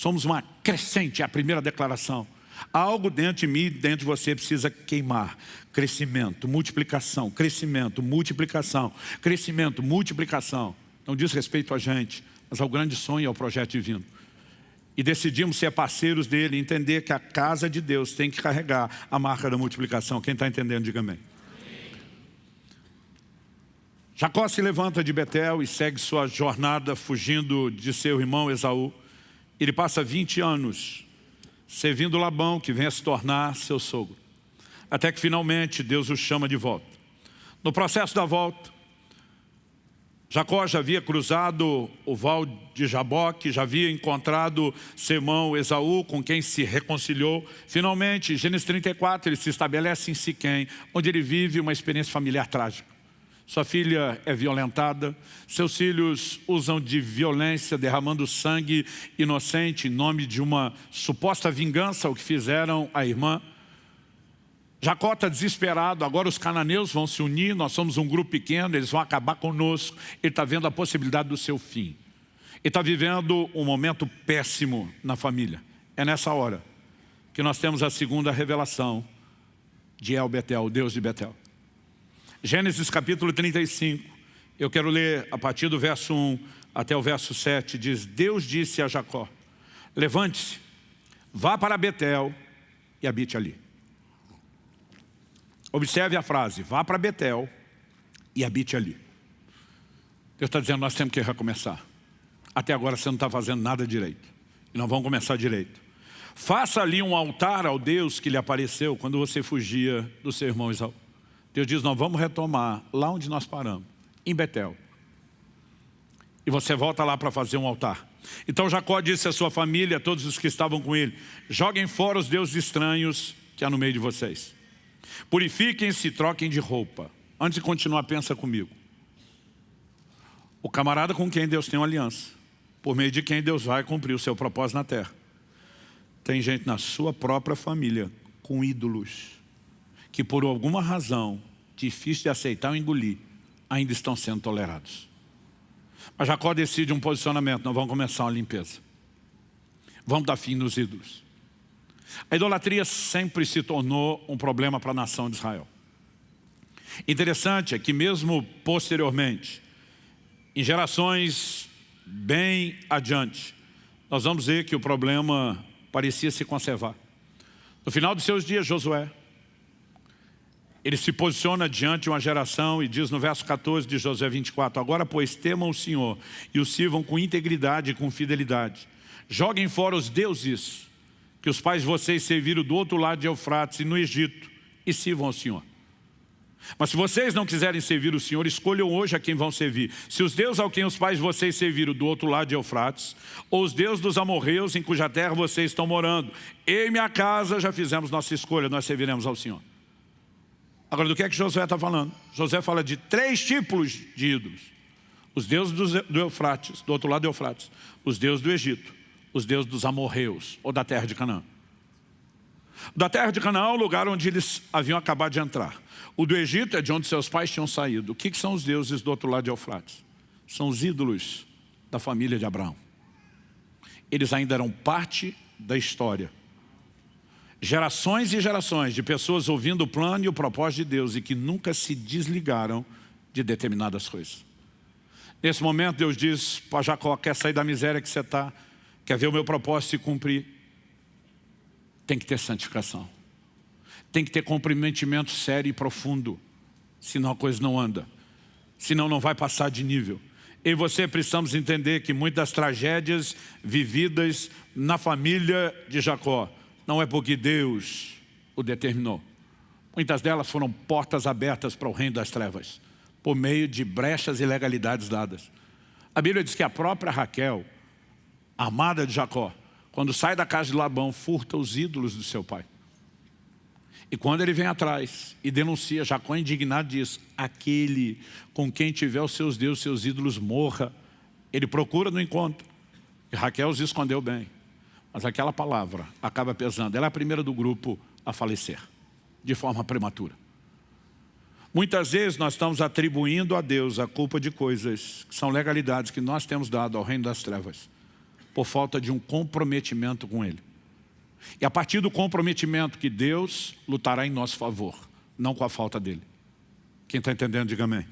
A: Somos uma crescente, é a primeira declaração. Algo dentro de mim e dentro de você precisa queimar. Crescimento, multiplicação, crescimento, multiplicação, crescimento, multiplicação. Não diz respeito a gente, mas ao grande sonho e ao projeto divino. E decidimos ser parceiros dele, entender que a casa de Deus tem que carregar a marca da multiplicação. Quem está entendendo, diga amém. Jacó se levanta de Betel e segue sua jornada fugindo de seu irmão Esaú. Ele passa 20 anos servindo Labão, que vem a se tornar seu sogro. Até que finalmente Deus o chama de volta. No processo da volta, Jacó já havia cruzado o val de Jaboque, já havia encontrado seu irmão Esaú, com quem se reconciliou. Finalmente, Gênesis 34, ele se estabelece em Siquém, onde ele vive uma experiência familiar trágica sua filha é violentada, seus filhos usam de violência, derramando sangue inocente em nome de uma suposta vingança ao que fizeram à irmã. Jacó está desesperado, agora os cananeus vão se unir, nós somos um grupo pequeno, eles vão acabar conosco. Ele está vendo a possibilidade do seu fim. Ele está vivendo um momento péssimo na família. É nessa hora que nós temos a segunda revelação de El Betel, Deus de Betel. Gênesis capítulo 35, eu quero ler a partir do verso 1 até o verso 7, diz, Deus disse a Jacó, levante-se, vá para Betel e habite ali. Observe a frase, vá para Betel e habite ali. Deus está dizendo, nós temos que recomeçar. Até agora você não está fazendo nada direito. E nós vamos começar direito. Faça ali um altar ao Deus que lhe apareceu quando você fugia do seu irmão Isaú. Deus diz, nós vamos retomar lá onde nós paramos, em Betel. E você volta lá para fazer um altar. Então Jacó disse à sua família, a todos os que estavam com ele, joguem fora os deuses estranhos que há no meio de vocês. Purifiquem-se e troquem de roupa. Antes de continuar, pensa comigo. O camarada com quem Deus tem uma aliança, por meio de quem Deus vai cumprir o seu propósito na terra. Tem gente na sua própria família com ídolos, que por alguma razão, difícil de aceitar ou engolir, ainda estão sendo tolerados. Mas Jacó decide um posicionamento, nós vamos começar uma limpeza. Vamos dar fim nos ídolos. A idolatria sempre se tornou um problema para a nação de Israel. Interessante é que mesmo posteriormente, em gerações bem adiante, nós vamos ver que o problema parecia se conservar. No final de seus dias, Josué, ele se posiciona diante de uma geração e diz no verso 14 de Josué 24, Agora, pois, temam o Senhor e o sirvam com integridade e com fidelidade. Joguem fora os deuses que os pais de vocês serviram do outro lado de Eufrates e no Egito, e sirvam ao Senhor. Mas se vocês não quiserem servir o Senhor, escolham hoje a quem vão servir. Se os deuses ao quem os pais de vocês serviram do outro lado de Eufrates, ou os deuses dos amorreus em cuja terra vocês estão morando. Eu e minha casa já fizemos nossa escolha, nós serviremos ao Senhor. Agora, do que é que Josué está falando? Josué fala de três tipos de ídolos. Os deuses do Eufrates, do outro lado do Eufrates. Os deuses do Egito os deuses dos amorreus, ou da terra de Canaã. Da terra de Canaã é o lugar onde eles haviam acabado de entrar. O do Egito é de onde seus pais tinham saído. O que, que são os deuses do outro lado de Eufrates? São os ídolos da família de Abraão. Eles ainda eram parte da história. Gerações e gerações de pessoas ouvindo o plano e o propósito de Deus e que nunca se desligaram de determinadas coisas. Nesse momento Deus diz para Jacó, quer sair da miséria que você está? Quer ver o meu propósito se cumprir? Tem que ter santificação. Tem que ter comprometimento sério e profundo. Senão a coisa não anda. Senão não vai passar de nível. E você precisamos entender que muitas tragédias vividas na família de Jacó não é porque Deus o determinou. Muitas delas foram portas abertas para o reino das trevas, por meio de brechas e legalidades dadas. A Bíblia diz que a própria Raquel amada de Jacó, quando sai da casa de Labão, furta os ídolos do seu pai. E quando ele vem atrás e denuncia, Jacó indignado diz, aquele com quem tiver os seus deuses, seus ídolos, morra. Ele procura no encontro. E Raquel os escondeu bem. Mas aquela palavra acaba pesando. Ela é a primeira do grupo a falecer, de forma prematura. Muitas vezes nós estamos atribuindo a Deus a culpa de coisas que são legalidades que nós temos dado ao reino das trevas por falta de um comprometimento com Ele. E a partir do comprometimento que Deus lutará em nosso favor, não com a falta dele. Quem está entendendo, diga amém.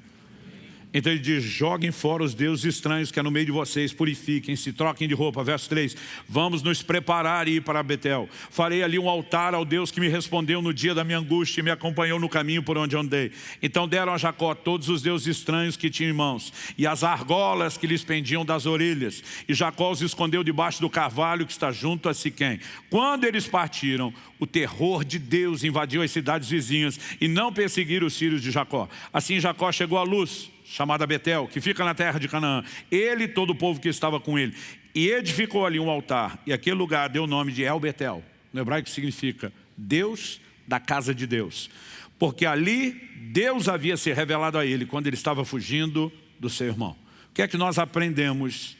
A: Então ele diz, joguem fora os deuses estranhos que é no meio de vocês, purifiquem-se, troquem de roupa. Verso 3, vamos nos preparar e ir para Betel. Farei ali um altar ao Deus que me respondeu no dia da minha angústia e me acompanhou no caminho por onde andei. Então deram a Jacó todos os deuses estranhos que tinham em mãos e as argolas que lhes pendiam das orelhas. E Jacó os escondeu debaixo do carvalho que está junto a Siquém. Quando eles partiram, o terror de Deus invadiu as cidades vizinhas e não perseguiram os filhos de Jacó. Assim Jacó chegou à luz chamada Betel, que fica na terra de Canaã. Ele e todo o povo que estava com ele. E edificou ali um altar, e aquele lugar deu o nome de El Betel. No hebraico significa Deus da casa de Deus. Porque ali Deus havia se revelado a ele quando ele estava fugindo do seu irmão. O que é que nós aprendemos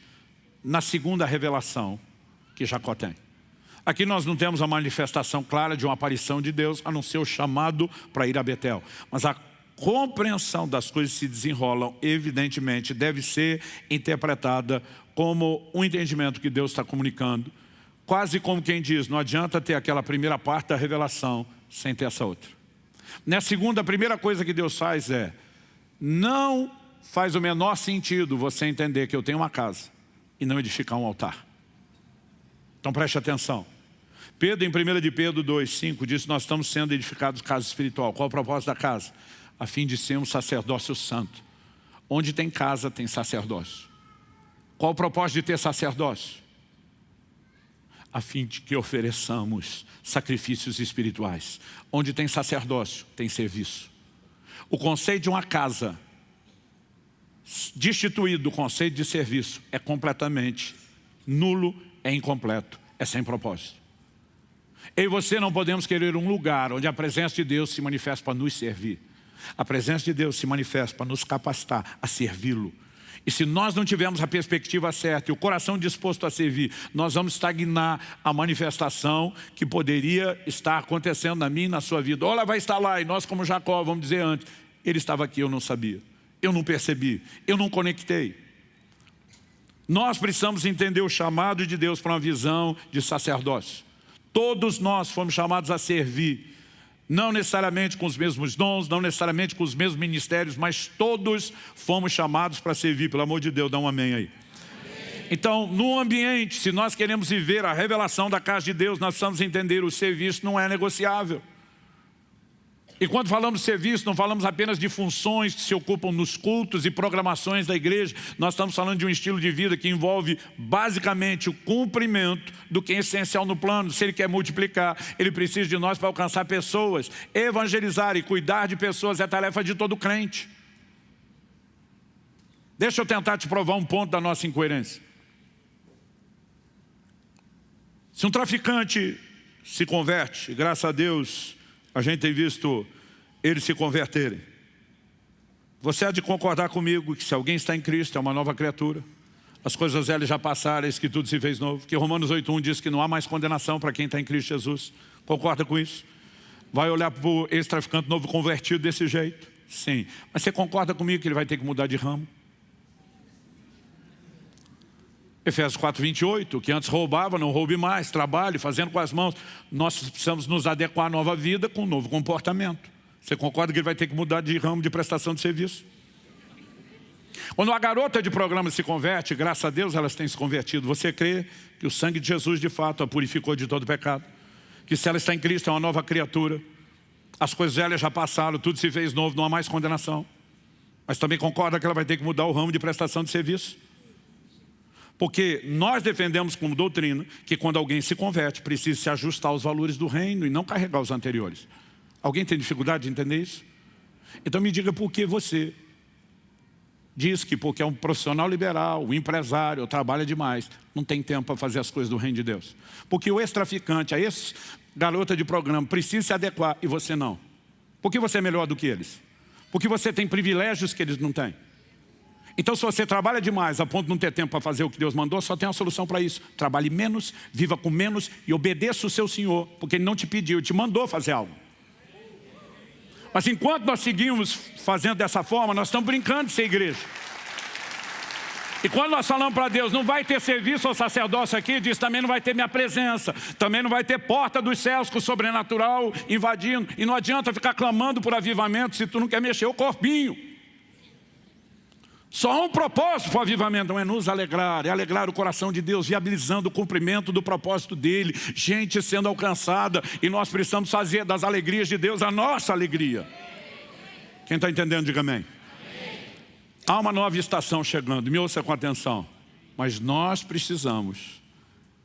A: na segunda revelação que Jacó tem? Aqui nós não temos a manifestação clara de uma aparição de Deus, a não ser o chamado para ir a Betel. Mas a compreensão das coisas que se desenrolam, evidentemente, deve ser interpretada como um entendimento que Deus está comunicando. Quase como quem diz, não adianta ter aquela primeira parte da revelação sem ter essa outra. Na segunda, a primeira coisa que Deus faz é, não faz o menor sentido você entender que eu tenho uma casa e não edificar um altar. Então preste atenção. Pedro, em 1 de Pedro 2, 5, diz nós estamos sendo edificados casa espiritual. Qual o propósito da casa? A fim de ser um sacerdócio santo. Onde tem casa, tem sacerdócio. Qual o propósito de ter sacerdócio? A fim de que ofereçamos sacrifícios espirituais. Onde tem sacerdócio, tem serviço. O conceito de uma casa destituído do conceito de serviço é completamente nulo, é incompleto, é sem propósito. Eu e você não podemos querer um lugar onde a presença de Deus se manifesta para nos servir. A presença de Deus se manifesta para nos capacitar a servi-lo. E se nós não tivermos a perspectiva certa e o coração disposto a servir, nós vamos estagnar a manifestação que poderia estar acontecendo na minha e na sua vida. Olha, vai estar lá, e nós como Jacó, vamos dizer antes, ele estava aqui, eu não sabia. Eu não percebi, eu não conectei. Nós precisamos entender o chamado de Deus para uma visão de sacerdócio. Todos nós fomos chamados a servir, não necessariamente com os mesmos dons, não necessariamente com os mesmos ministérios, mas todos fomos chamados para servir, pelo amor de Deus, dá um amém aí. Então, no ambiente, se nós queremos viver a revelação da casa de Deus, nós precisamos entender o serviço não é negociável. E quando falamos de serviço, não falamos apenas de funções que se ocupam nos cultos e programações da igreja. Nós estamos falando de um estilo de vida que envolve basicamente o cumprimento do que é essencial no plano. Se ele quer multiplicar, ele precisa de nós para alcançar pessoas. Evangelizar e cuidar de pessoas é tarefa de todo crente. Deixa eu tentar te provar um ponto da nossa incoerência. Se um traficante se converte, graças a Deus a gente tem visto eles se converterem. Você há de concordar comigo que se alguém está em Cristo é uma nova criatura. As coisas velhas já passaram, eis que tudo se fez novo. Que Romanos 8.1 diz que não há mais condenação para quem está em Cristo Jesus. Concorda com isso? Vai olhar para o ex-traficante novo convertido desse jeito? Sim. Mas você concorda comigo que ele vai ter que mudar de ramo? Efésios 4, 28, que antes roubava, não roube mais, trabalhe, fazendo com as mãos. Nós precisamos nos adequar à nova vida com um novo comportamento. Você concorda que ele vai ter que mudar de ramo de prestação de serviço? Quando a garota de programa se converte, graças a Deus elas têm se convertido. Você crê que o sangue de Jesus de fato a purificou de todo pecado? Que se ela está em Cristo é uma nova criatura? As coisas velhas já passaram, tudo se fez novo, não há mais condenação. Mas também concorda que ela vai ter que mudar o ramo de prestação de serviço? Porque nós defendemos como doutrina que quando alguém se converte, precisa se ajustar aos valores do reino e não carregar os anteriores. Alguém tem dificuldade de entender isso? Então me diga por que você diz que porque é um profissional liberal, um empresário, trabalha demais, não tem tempo para fazer as coisas do reino de Deus. Porque o ex-traficante, a ex-garota de programa, precisa se adequar e você não. Por que você é melhor do que eles? Porque você tem privilégios que eles não têm. Então se você trabalha demais a ponto de não ter tempo para fazer o que Deus mandou, só tem uma solução para isso. Trabalhe menos, viva com menos e obedeça o seu Senhor, porque Ele não te pediu, te mandou fazer algo. Mas enquanto nós seguimos fazendo dessa forma, nós estamos brincando de ser igreja. E quando nós falamos para Deus, não vai ter serviço ao sacerdócio aqui, diz também não vai ter minha presença, também não vai ter porta dos céus com o sobrenatural invadindo. E não adianta ficar clamando por avivamento se tu não quer mexer o corpinho. Só um propósito para o avivamento, não é nos alegrar, é alegrar o coração de Deus, viabilizando o cumprimento do propósito dEle, gente sendo alcançada, e nós precisamos fazer das alegrias de Deus a nossa alegria. Quem está entendendo, diga amém. Há uma nova estação chegando, me ouça com atenção, mas nós precisamos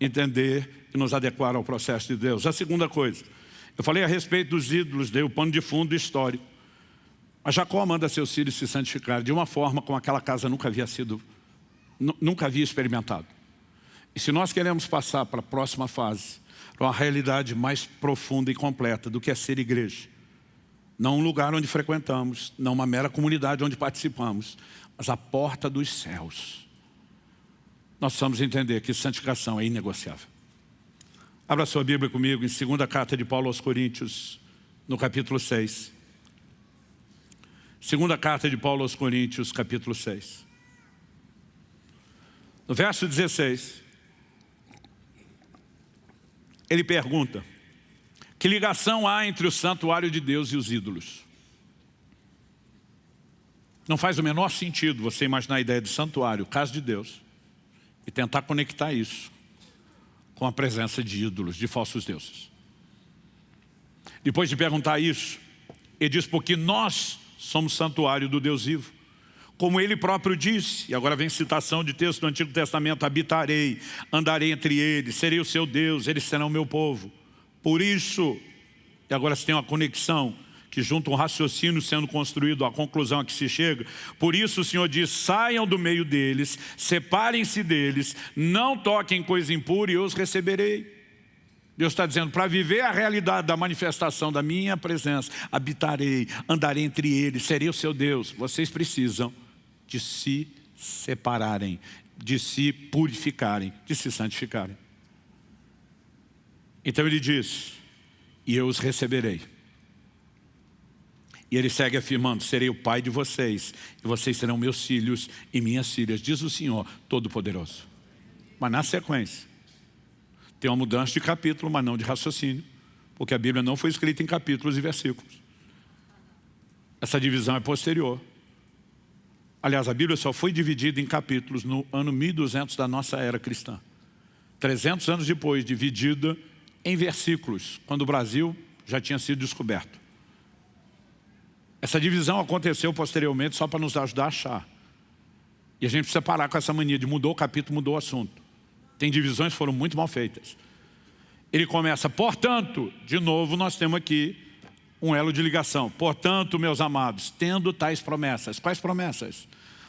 A: entender e nos adequar ao processo de Deus. A segunda coisa, eu falei a respeito dos ídolos, dei o pano de fundo histórico. Mas Jacó manda seus filhos se santificar de uma forma como aquela casa nunca havia sido, nunca havia experimentado. E se nós queremos passar para a próxima fase, para uma realidade mais profunda e completa do que é ser igreja, não um lugar onde frequentamos, não uma mera comunidade onde participamos, mas a porta dos céus. Nós precisamos entender que santificação é inegociável. Abra sua Bíblia comigo em 2 carta de Paulo aos Coríntios, no capítulo 6. Segunda carta de Paulo aos Coríntios, capítulo 6. No verso 16, ele pergunta, que ligação há entre o santuário de Deus e os ídolos? Não faz o menor sentido você imaginar a ideia de santuário, casa de Deus, e tentar conectar isso com a presença de ídolos, de falsos deuses. Depois de perguntar isso, ele diz, porque nós somos santuário do Deus vivo. Como ele próprio disse, e agora vem citação de texto do Antigo Testamento, habitarei, andarei entre eles, serei o seu Deus, eles serão o meu povo. Por isso, e agora se tem uma conexão, que junto um raciocínio sendo construído, a conclusão a que se chega. Por isso o Senhor diz, saiam do meio deles, separem-se deles, não toquem coisa impura e eu os receberei. Deus está dizendo, para viver a realidade da manifestação da minha presença, habitarei, andarei entre eles, serei o seu Deus. Vocês precisam de se separarem, de se purificarem, de se santificarem. Então ele diz, e eu os receberei. E ele segue afirmando, serei o pai de vocês, e vocês serão meus filhos e minhas filhas, diz o Senhor Todo-Poderoso. Mas na sequência, tem uma mudança de capítulo, mas não de raciocínio, porque a Bíblia não foi escrita em capítulos e versículos. Essa divisão é posterior. Aliás, a Bíblia só foi dividida em capítulos no ano 1200 da nossa era cristã. 300 anos depois, dividida em versículos, quando o Brasil já tinha sido descoberto. Essa divisão aconteceu posteriormente só para nos ajudar a achar. E a gente precisa parar com essa mania de mudou o capítulo, mudou o assunto. Tem divisões que foram muito mal feitas. Ele começa, portanto, de novo nós temos aqui um elo de ligação. Portanto, meus amados, tendo tais promessas. Quais promessas?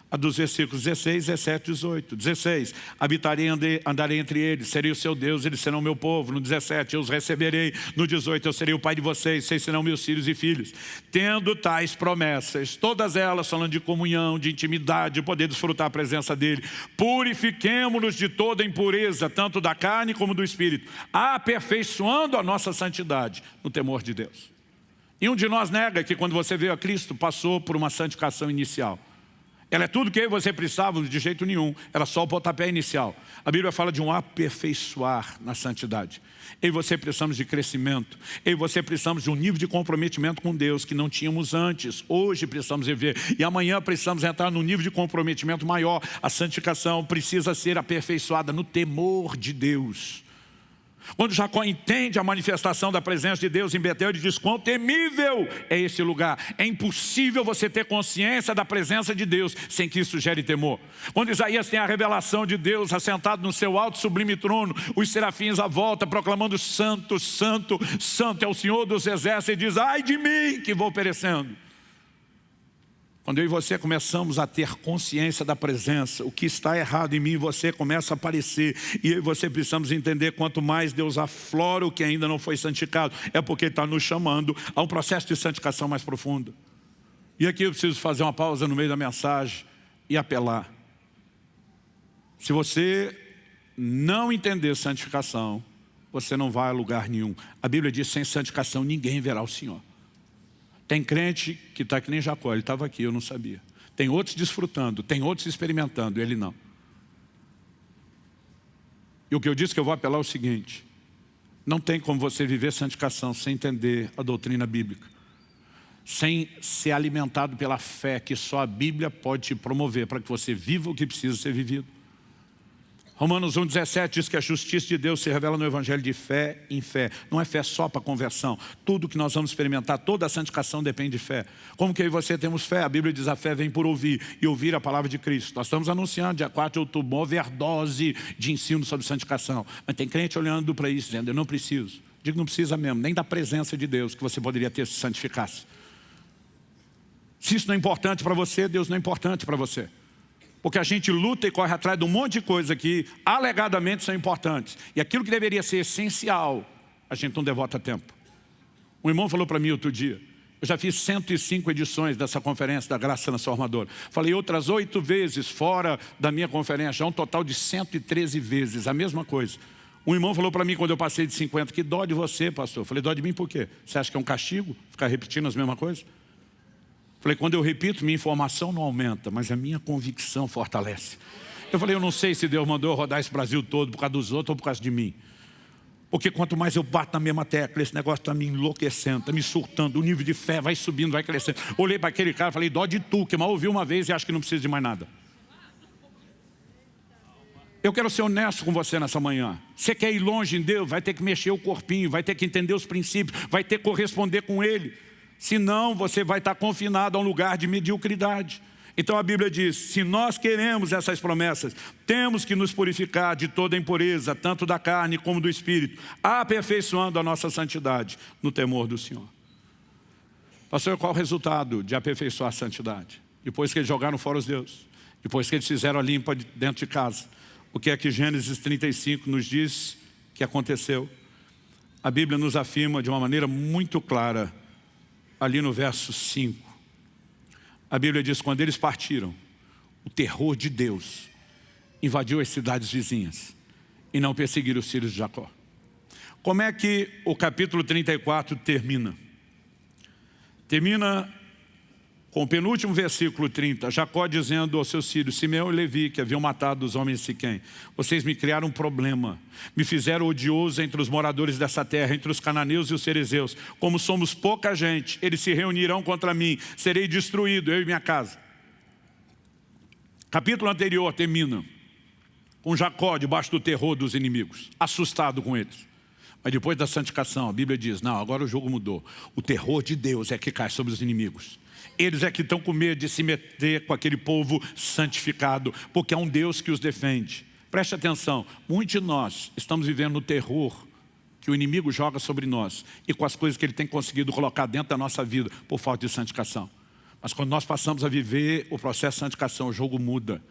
A: A dos versículos 16, 17 18. 16, habitarei, andei, andarei entre eles, serei o seu Deus, eles serão meu povo. No 17, eu os receberei. No 18, eu serei o pai de vocês, vocês serão meus filhos e filhos. Tendo tais promessas, todas elas falando de comunhão, de intimidade, de poder desfrutar a presença dEle. Purifiquemo-nos de toda impureza, tanto da carne como do Espírito, aperfeiçoando a nossa santidade no temor de Deus. E um de nós nega que quando você veio a Cristo, passou por uma santificação inicial. Ela é tudo que você precisava de jeito nenhum. Era só o pontapé inicial. A Bíblia fala de um aperfeiçoar na santidade. Eu e você precisamos de crescimento. Eu e você precisamos de um nível de comprometimento com Deus que não tínhamos antes. Hoje precisamos viver. E amanhã precisamos entrar num nível de comprometimento maior. A santificação precisa ser aperfeiçoada no temor de Deus. Quando Jacó entende a manifestação da presença de Deus em Betel, ele diz, quão temível é esse lugar. É impossível você ter consciência da presença de Deus sem que isso gere temor. Quando Isaías tem a revelação de Deus assentado no seu alto sublime trono, os serafins à volta proclamando santo, santo, santo é o Senhor dos exércitos e diz, ai de mim que vou perecendo. Quando eu e você começamos a ter consciência da presença, o que está errado em mim e você começa a aparecer. E eu e você precisamos entender, quanto mais Deus aflora o que ainda não foi santificado, é porque Ele está nos chamando a um processo de santificação mais profundo. E aqui eu preciso fazer uma pausa no meio da mensagem e apelar. Se você não entender santificação, você não vai a lugar nenhum. A Bíblia diz, sem santificação ninguém verá o Senhor. Tem crente que está que nem Jacó, ele estava aqui, eu não sabia. Tem outros desfrutando, tem outros experimentando, ele não. E o que eu disse que eu vou apelar é o seguinte, não tem como você viver santificação sem entender a doutrina bíblica, sem ser alimentado pela fé que só a Bíblia pode te promover para que você viva o que precisa ser vivido. Romanos 1,17 diz que a justiça de Deus se revela no Evangelho de fé em fé. Não é fé só para conversão. Tudo que nós vamos experimentar, toda a santificação depende de fé. Como que eu e você temos fé? A Bíblia diz a fé vem por ouvir e ouvir a palavra de Cristo. Nós estamos anunciando dia 4 de outubro uma overdose de ensino sobre santificação. Mas tem crente olhando para isso, dizendo, eu não preciso. Digo, não precisa mesmo, nem da presença de Deus que você poderia ter se santificasse. Se isso não é importante para você, Deus não é importante para você porque a gente luta e corre atrás de um monte de coisa que alegadamente são importantes. E aquilo que deveria ser essencial, a gente não devota tempo. Um irmão falou para mim outro dia, eu já fiz 105 edições dessa conferência da Graça Transformadora. Falei outras oito vezes fora da minha conferência, um total de 113 vezes, a mesma coisa. Um irmão falou para mim quando eu passei de 50, que dó de você, pastor. Falei, dó de mim por quê? Você acha que é um castigo ficar repetindo as mesmas coisas? Falei, quando eu repito, minha informação não aumenta, mas a minha convicção fortalece. Eu falei, eu não sei se Deus mandou eu rodar esse Brasil todo por causa dos outros ou por causa de mim. Porque quanto mais eu bato na mesma tecla, esse negócio está me enlouquecendo, está me surtando, o nível de fé vai subindo, vai crescendo. Olhei para aquele cara e falei, dó de tu, que mal ouviu uma vez e acho que não precisa de mais nada. Eu quero ser honesto com você nessa manhã. Você quer ir longe em Deus, vai ter que mexer o corpinho, vai ter que entender os princípios, vai ter que corresponder com Ele. Senão você vai estar confinado a um lugar de mediocridade. Então a Bíblia diz, se nós queremos essas promessas, temos que nos purificar de toda impureza, tanto da carne como do espírito, aperfeiçoando a nossa santidade no temor do Senhor. Pastor, qual o resultado de aperfeiçoar a santidade? Depois que eles jogaram fora os deuses, depois que eles fizeram a limpa dentro de casa, o que é que Gênesis 35 nos diz que aconteceu. A Bíblia nos afirma de uma maneira muito clara, ali no verso 5. A Bíblia diz, quando eles partiram, o terror de Deus invadiu as cidades vizinhas e não perseguiram os filhos de Jacó. Como é que o capítulo 34 termina? Termina com o penúltimo versículo 30, Jacó dizendo aos seus filhos, Simeão e Levi, que haviam matado os homens de Siquém, vocês me criaram um problema, me fizeram odioso entre os moradores dessa terra, entre os cananeus e os cerezeus. Como somos pouca gente, eles se reunirão contra mim, serei destruído, eu e minha casa. Capítulo anterior termina com Jacó debaixo do terror dos inimigos, assustado com eles. Mas depois da santificação, a Bíblia diz, não, agora o jogo mudou. O terror de Deus é que cai sobre os inimigos. Eles é que estão com medo de se meter com aquele povo santificado, porque é um Deus que os defende. Preste atenção, muitos de nós estamos vivendo no terror que o inimigo joga sobre nós e com as coisas que ele tem conseguido colocar dentro da nossa vida por falta de santificação. Mas quando nós passamos a viver o processo de santificação, o jogo muda.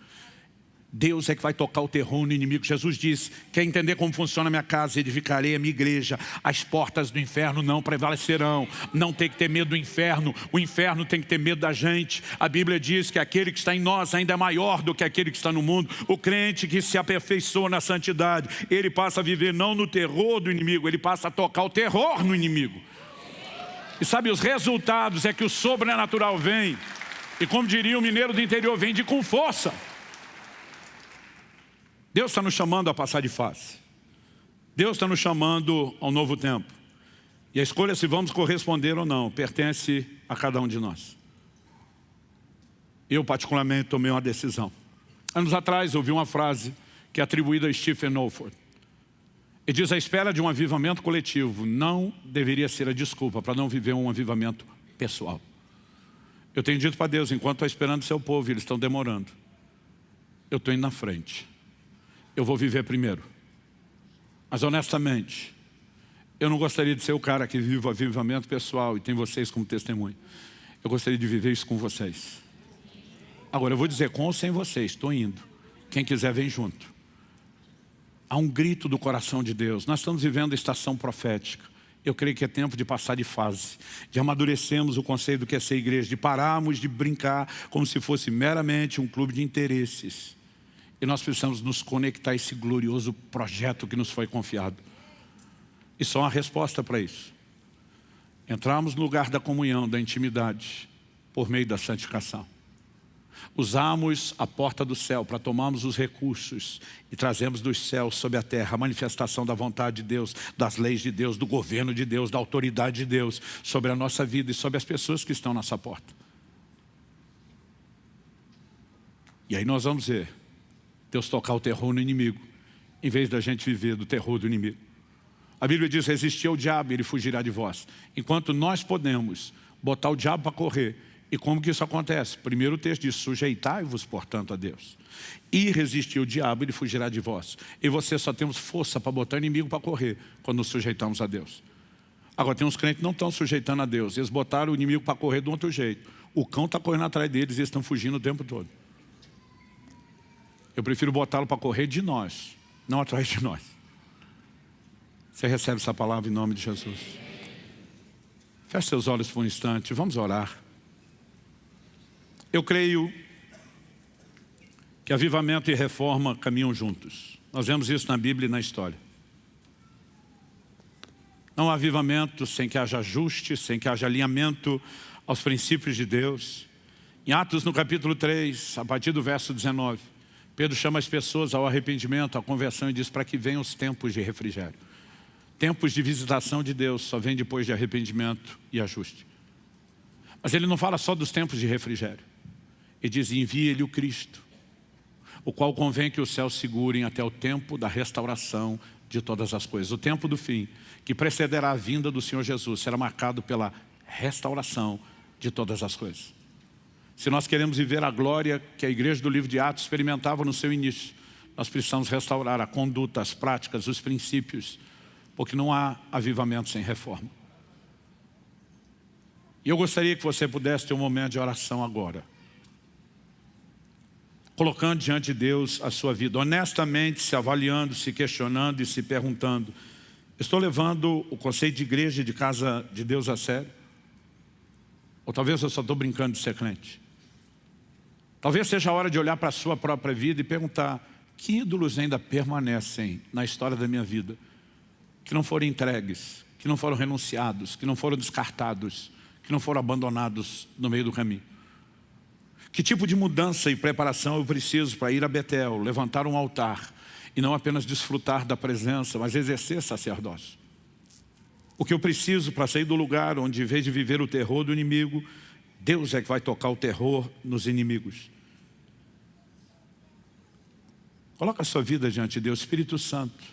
A: Deus é que vai tocar o terror no inimigo. Jesus diz, quer entender como funciona a minha casa, edificarei a minha igreja. As portas do inferno não prevalecerão. Não tem que ter medo do inferno. O inferno tem que ter medo da gente. A Bíblia diz que aquele que está em nós ainda é maior do que aquele que está no mundo. O crente que se aperfeiçoa na santidade, ele passa a viver não no terror do inimigo, ele passa a tocar o terror no inimigo. E sabe, os resultados é que o sobrenatural vem. E como diria o mineiro do interior, vem de com força. Deus está nos chamando a passar de face. Deus está nos chamando ao novo tempo. E a escolha se vamos corresponder ou não, pertence a cada um de nós. Eu particularmente tomei uma decisão. Anos atrás ouvi uma frase que é atribuída a Stephen Olford. E diz, a espera de um avivamento coletivo não deveria ser a desculpa para não viver um avivamento pessoal. Eu tenho dito para Deus, enquanto estou esperando seu povo, eles estão demorando. Eu estou indo na frente eu vou viver primeiro. Mas honestamente, eu não gostaria de ser o cara que vive o avivamento pessoal e tem vocês como testemunho. Eu gostaria de viver isso com vocês. Agora, eu vou dizer com ou sem vocês, estou indo. Quem quiser, vem junto. Há um grito do coração de Deus. Nós estamos vivendo a estação profética. Eu creio que é tempo de passar de fase, de amadurecermos o conceito do que é ser igreja, de pararmos de brincar como se fosse meramente um clube de interesses e nós precisamos nos conectar a esse glorioso projeto que nos foi confiado. E só uma resposta para isso. Entramos no lugar da comunhão, da intimidade, por meio da santificação. Usamos a porta do céu para tomarmos os recursos e trazemos dos céus sobre a terra a manifestação da vontade de Deus, das leis de Deus, do governo de Deus, da autoridade de Deus sobre a nossa vida e sobre as pessoas que estão nessa porta. E aí nós vamos ver Deus tocar o terror no inimigo, em vez da gente viver do terror do inimigo. A Bíblia diz, resistir ao diabo ele fugirá de vós. Enquanto nós podemos botar o diabo para correr, e como que isso acontece? Primeiro o texto diz, sujeitai-vos, portanto, a Deus. E resistir ao diabo, ele fugirá de vós. E você só temos força para botar o inimigo para correr, quando nos sujeitamos a Deus. Agora, tem uns crentes que não estão sujeitando a Deus. Eles botaram o inimigo para correr de um outro jeito. O cão está correndo atrás deles e eles estão fugindo o tempo todo. Eu prefiro botá-lo para correr de nós, não atrás de nós. Você recebe essa palavra em nome de Jesus. Feche seus olhos por um instante, vamos orar. Eu creio que avivamento e reforma caminham juntos. Nós vemos isso na Bíblia e na história. Não há avivamento sem que haja ajuste, sem que haja alinhamento aos princípios de Deus. Em Atos, no capítulo 3, a partir do verso 19, Pedro chama as pessoas ao arrependimento, à conversão e diz para que venham os tempos de refrigério. Tempos de visitação de Deus só vem depois de arrependimento e ajuste. Mas ele não fala só dos tempos de refrigério. Ele diz, envie-lhe o Cristo, o qual convém que os céus segurem até o tempo da restauração de todas as coisas. O tempo do fim, que precederá a vinda do Senhor Jesus, será marcado pela restauração de todas as coisas. Se nós queremos viver a glória que a igreja do livro de Atos experimentava no seu início, nós precisamos restaurar a conduta, as práticas, os princípios, porque não há avivamento sem reforma. E eu gostaria que você pudesse ter um momento de oração agora. Colocando diante de Deus a sua vida, honestamente se avaliando, se questionando e se perguntando, estou levando o conceito de igreja e de casa de Deus a sério? Ou talvez eu só estou brincando de ser crente? Talvez seja a hora de olhar para a sua própria vida e perguntar que ídolos ainda permanecem na história da minha vida, que não foram entregues, que não foram renunciados, que não foram descartados, que não foram abandonados no meio do caminho. Que tipo de mudança e preparação eu preciso para ir a Betel, levantar um altar e não apenas desfrutar da presença, mas exercer sacerdócio? O que eu preciso para sair do lugar onde, em vez de viver o terror do inimigo, Deus é que vai tocar o terror nos inimigos. Coloca a sua vida diante de Deus, Espírito Santo.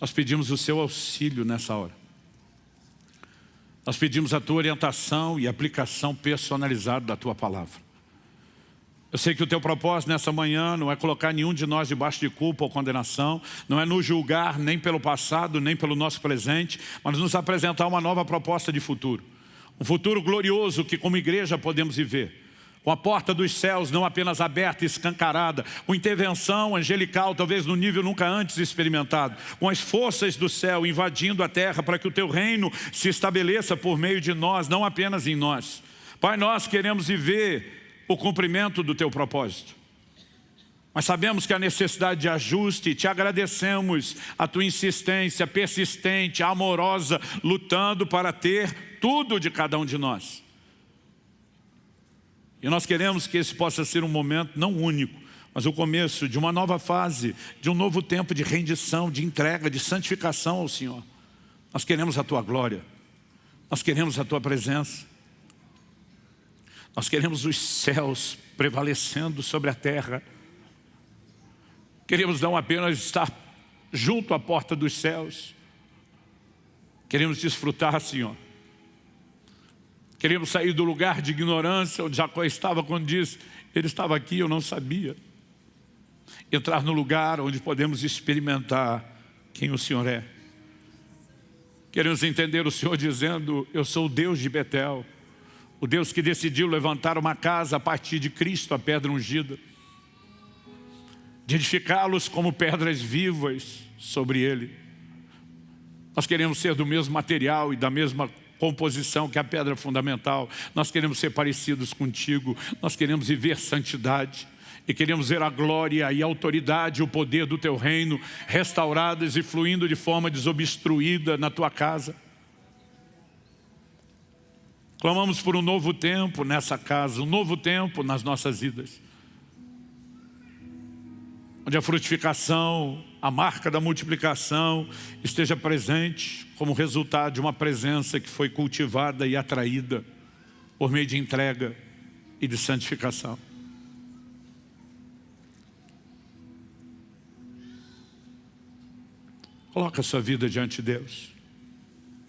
A: Nós pedimos o seu auxílio nessa hora. Nós pedimos a tua orientação e aplicação personalizada da tua palavra. Eu sei que o teu propósito nessa manhã não é colocar nenhum de nós debaixo de culpa ou condenação, não é nos julgar nem pelo passado, nem pelo nosso presente, mas nos apresentar uma nova proposta de futuro. Um futuro glorioso que como igreja podemos viver. Com a porta dos céus não apenas aberta e escancarada, com intervenção angelical, talvez no nível nunca antes experimentado, com as forças do céu invadindo a terra para que o teu reino se estabeleça por meio de nós, não apenas em nós. Pai, nós queremos viver o cumprimento do teu propósito. Mas sabemos que há necessidade de ajuste te agradecemos a tua insistência persistente, amorosa, lutando para ter tudo de cada um de nós. E nós queremos que esse possa ser um momento não único, mas o começo de uma nova fase, de um novo tempo de rendição, de entrega, de santificação ao Senhor. Nós queremos a Tua glória, nós queremos a Tua presença. Nós queremos os céus prevalecendo sobre a terra. Queremos não apenas estar junto à porta dos céus. Queremos desfrutar, Senhor. Queremos sair do lugar de ignorância onde Jacó estava quando diz, ele estava aqui, eu não sabia. Entrar no lugar onde podemos experimentar quem o Senhor é. Queremos entender o Senhor dizendo, eu sou o Deus de Betel. O Deus que decidiu levantar uma casa a partir de Cristo, a pedra ungida. De edificá-los como pedras vivas sobre Ele. Nós queremos ser do mesmo material e da mesma composição que a pedra fundamental. Nós queremos ser parecidos contigo. Nós queremos viver santidade. E queremos ver a glória e a autoridade, o poder do Teu reino restauradas e fluindo de forma desobstruída na Tua casa. Clamamos por um novo tempo nessa casa, um novo tempo nas nossas vidas. Onde a frutificação, a marca da multiplicação esteja presente como resultado de uma presença que foi cultivada e atraída por meio de entrega e de santificação. Coloca a sua vida diante de Deus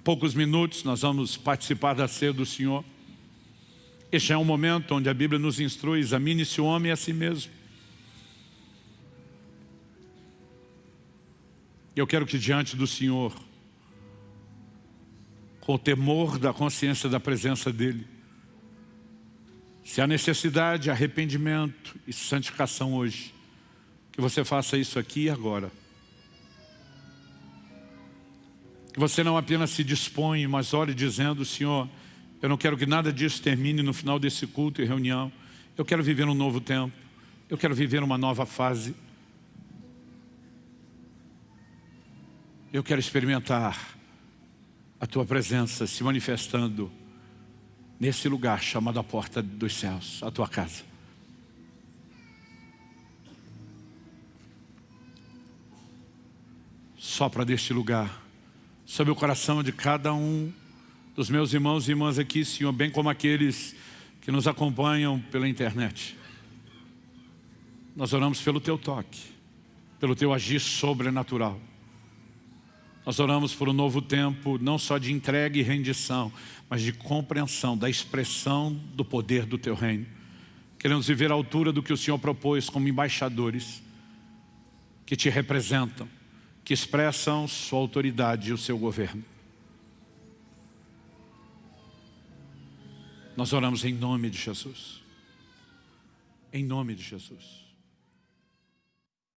A: poucos minutos nós vamos participar da ceia do Senhor. Este é um momento onde a Bíblia nos instrui, examine-se o homem a si mesmo. Eu quero que diante do Senhor, com o temor da consciência da presença dEle, se há necessidade, arrependimento e santificação hoje, que você faça isso aqui e agora. Que você não apenas se dispõe, mas ore dizendo, Senhor, eu não quero que nada disso termine no final desse culto e reunião. Eu quero viver um novo tempo. Eu quero viver uma nova fase. Eu quero experimentar a Tua presença se manifestando nesse lugar chamado a porta dos céus, a Tua casa. Sopra deste lugar, sobre o coração de cada um dos meus irmãos e irmãs aqui, Senhor, bem como aqueles que nos acompanham pela internet. Nós oramos pelo Teu toque, pelo Teu agir sobrenatural. Nós oramos por um novo tempo, não só de entrega e rendição, mas de compreensão da expressão do poder do Teu reino. Queremos viver à altura do que o Senhor propôs como embaixadores que Te representam, que expressam Sua autoridade e o Seu governo. Nós oramos em nome de Jesus. Em nome de Jesus.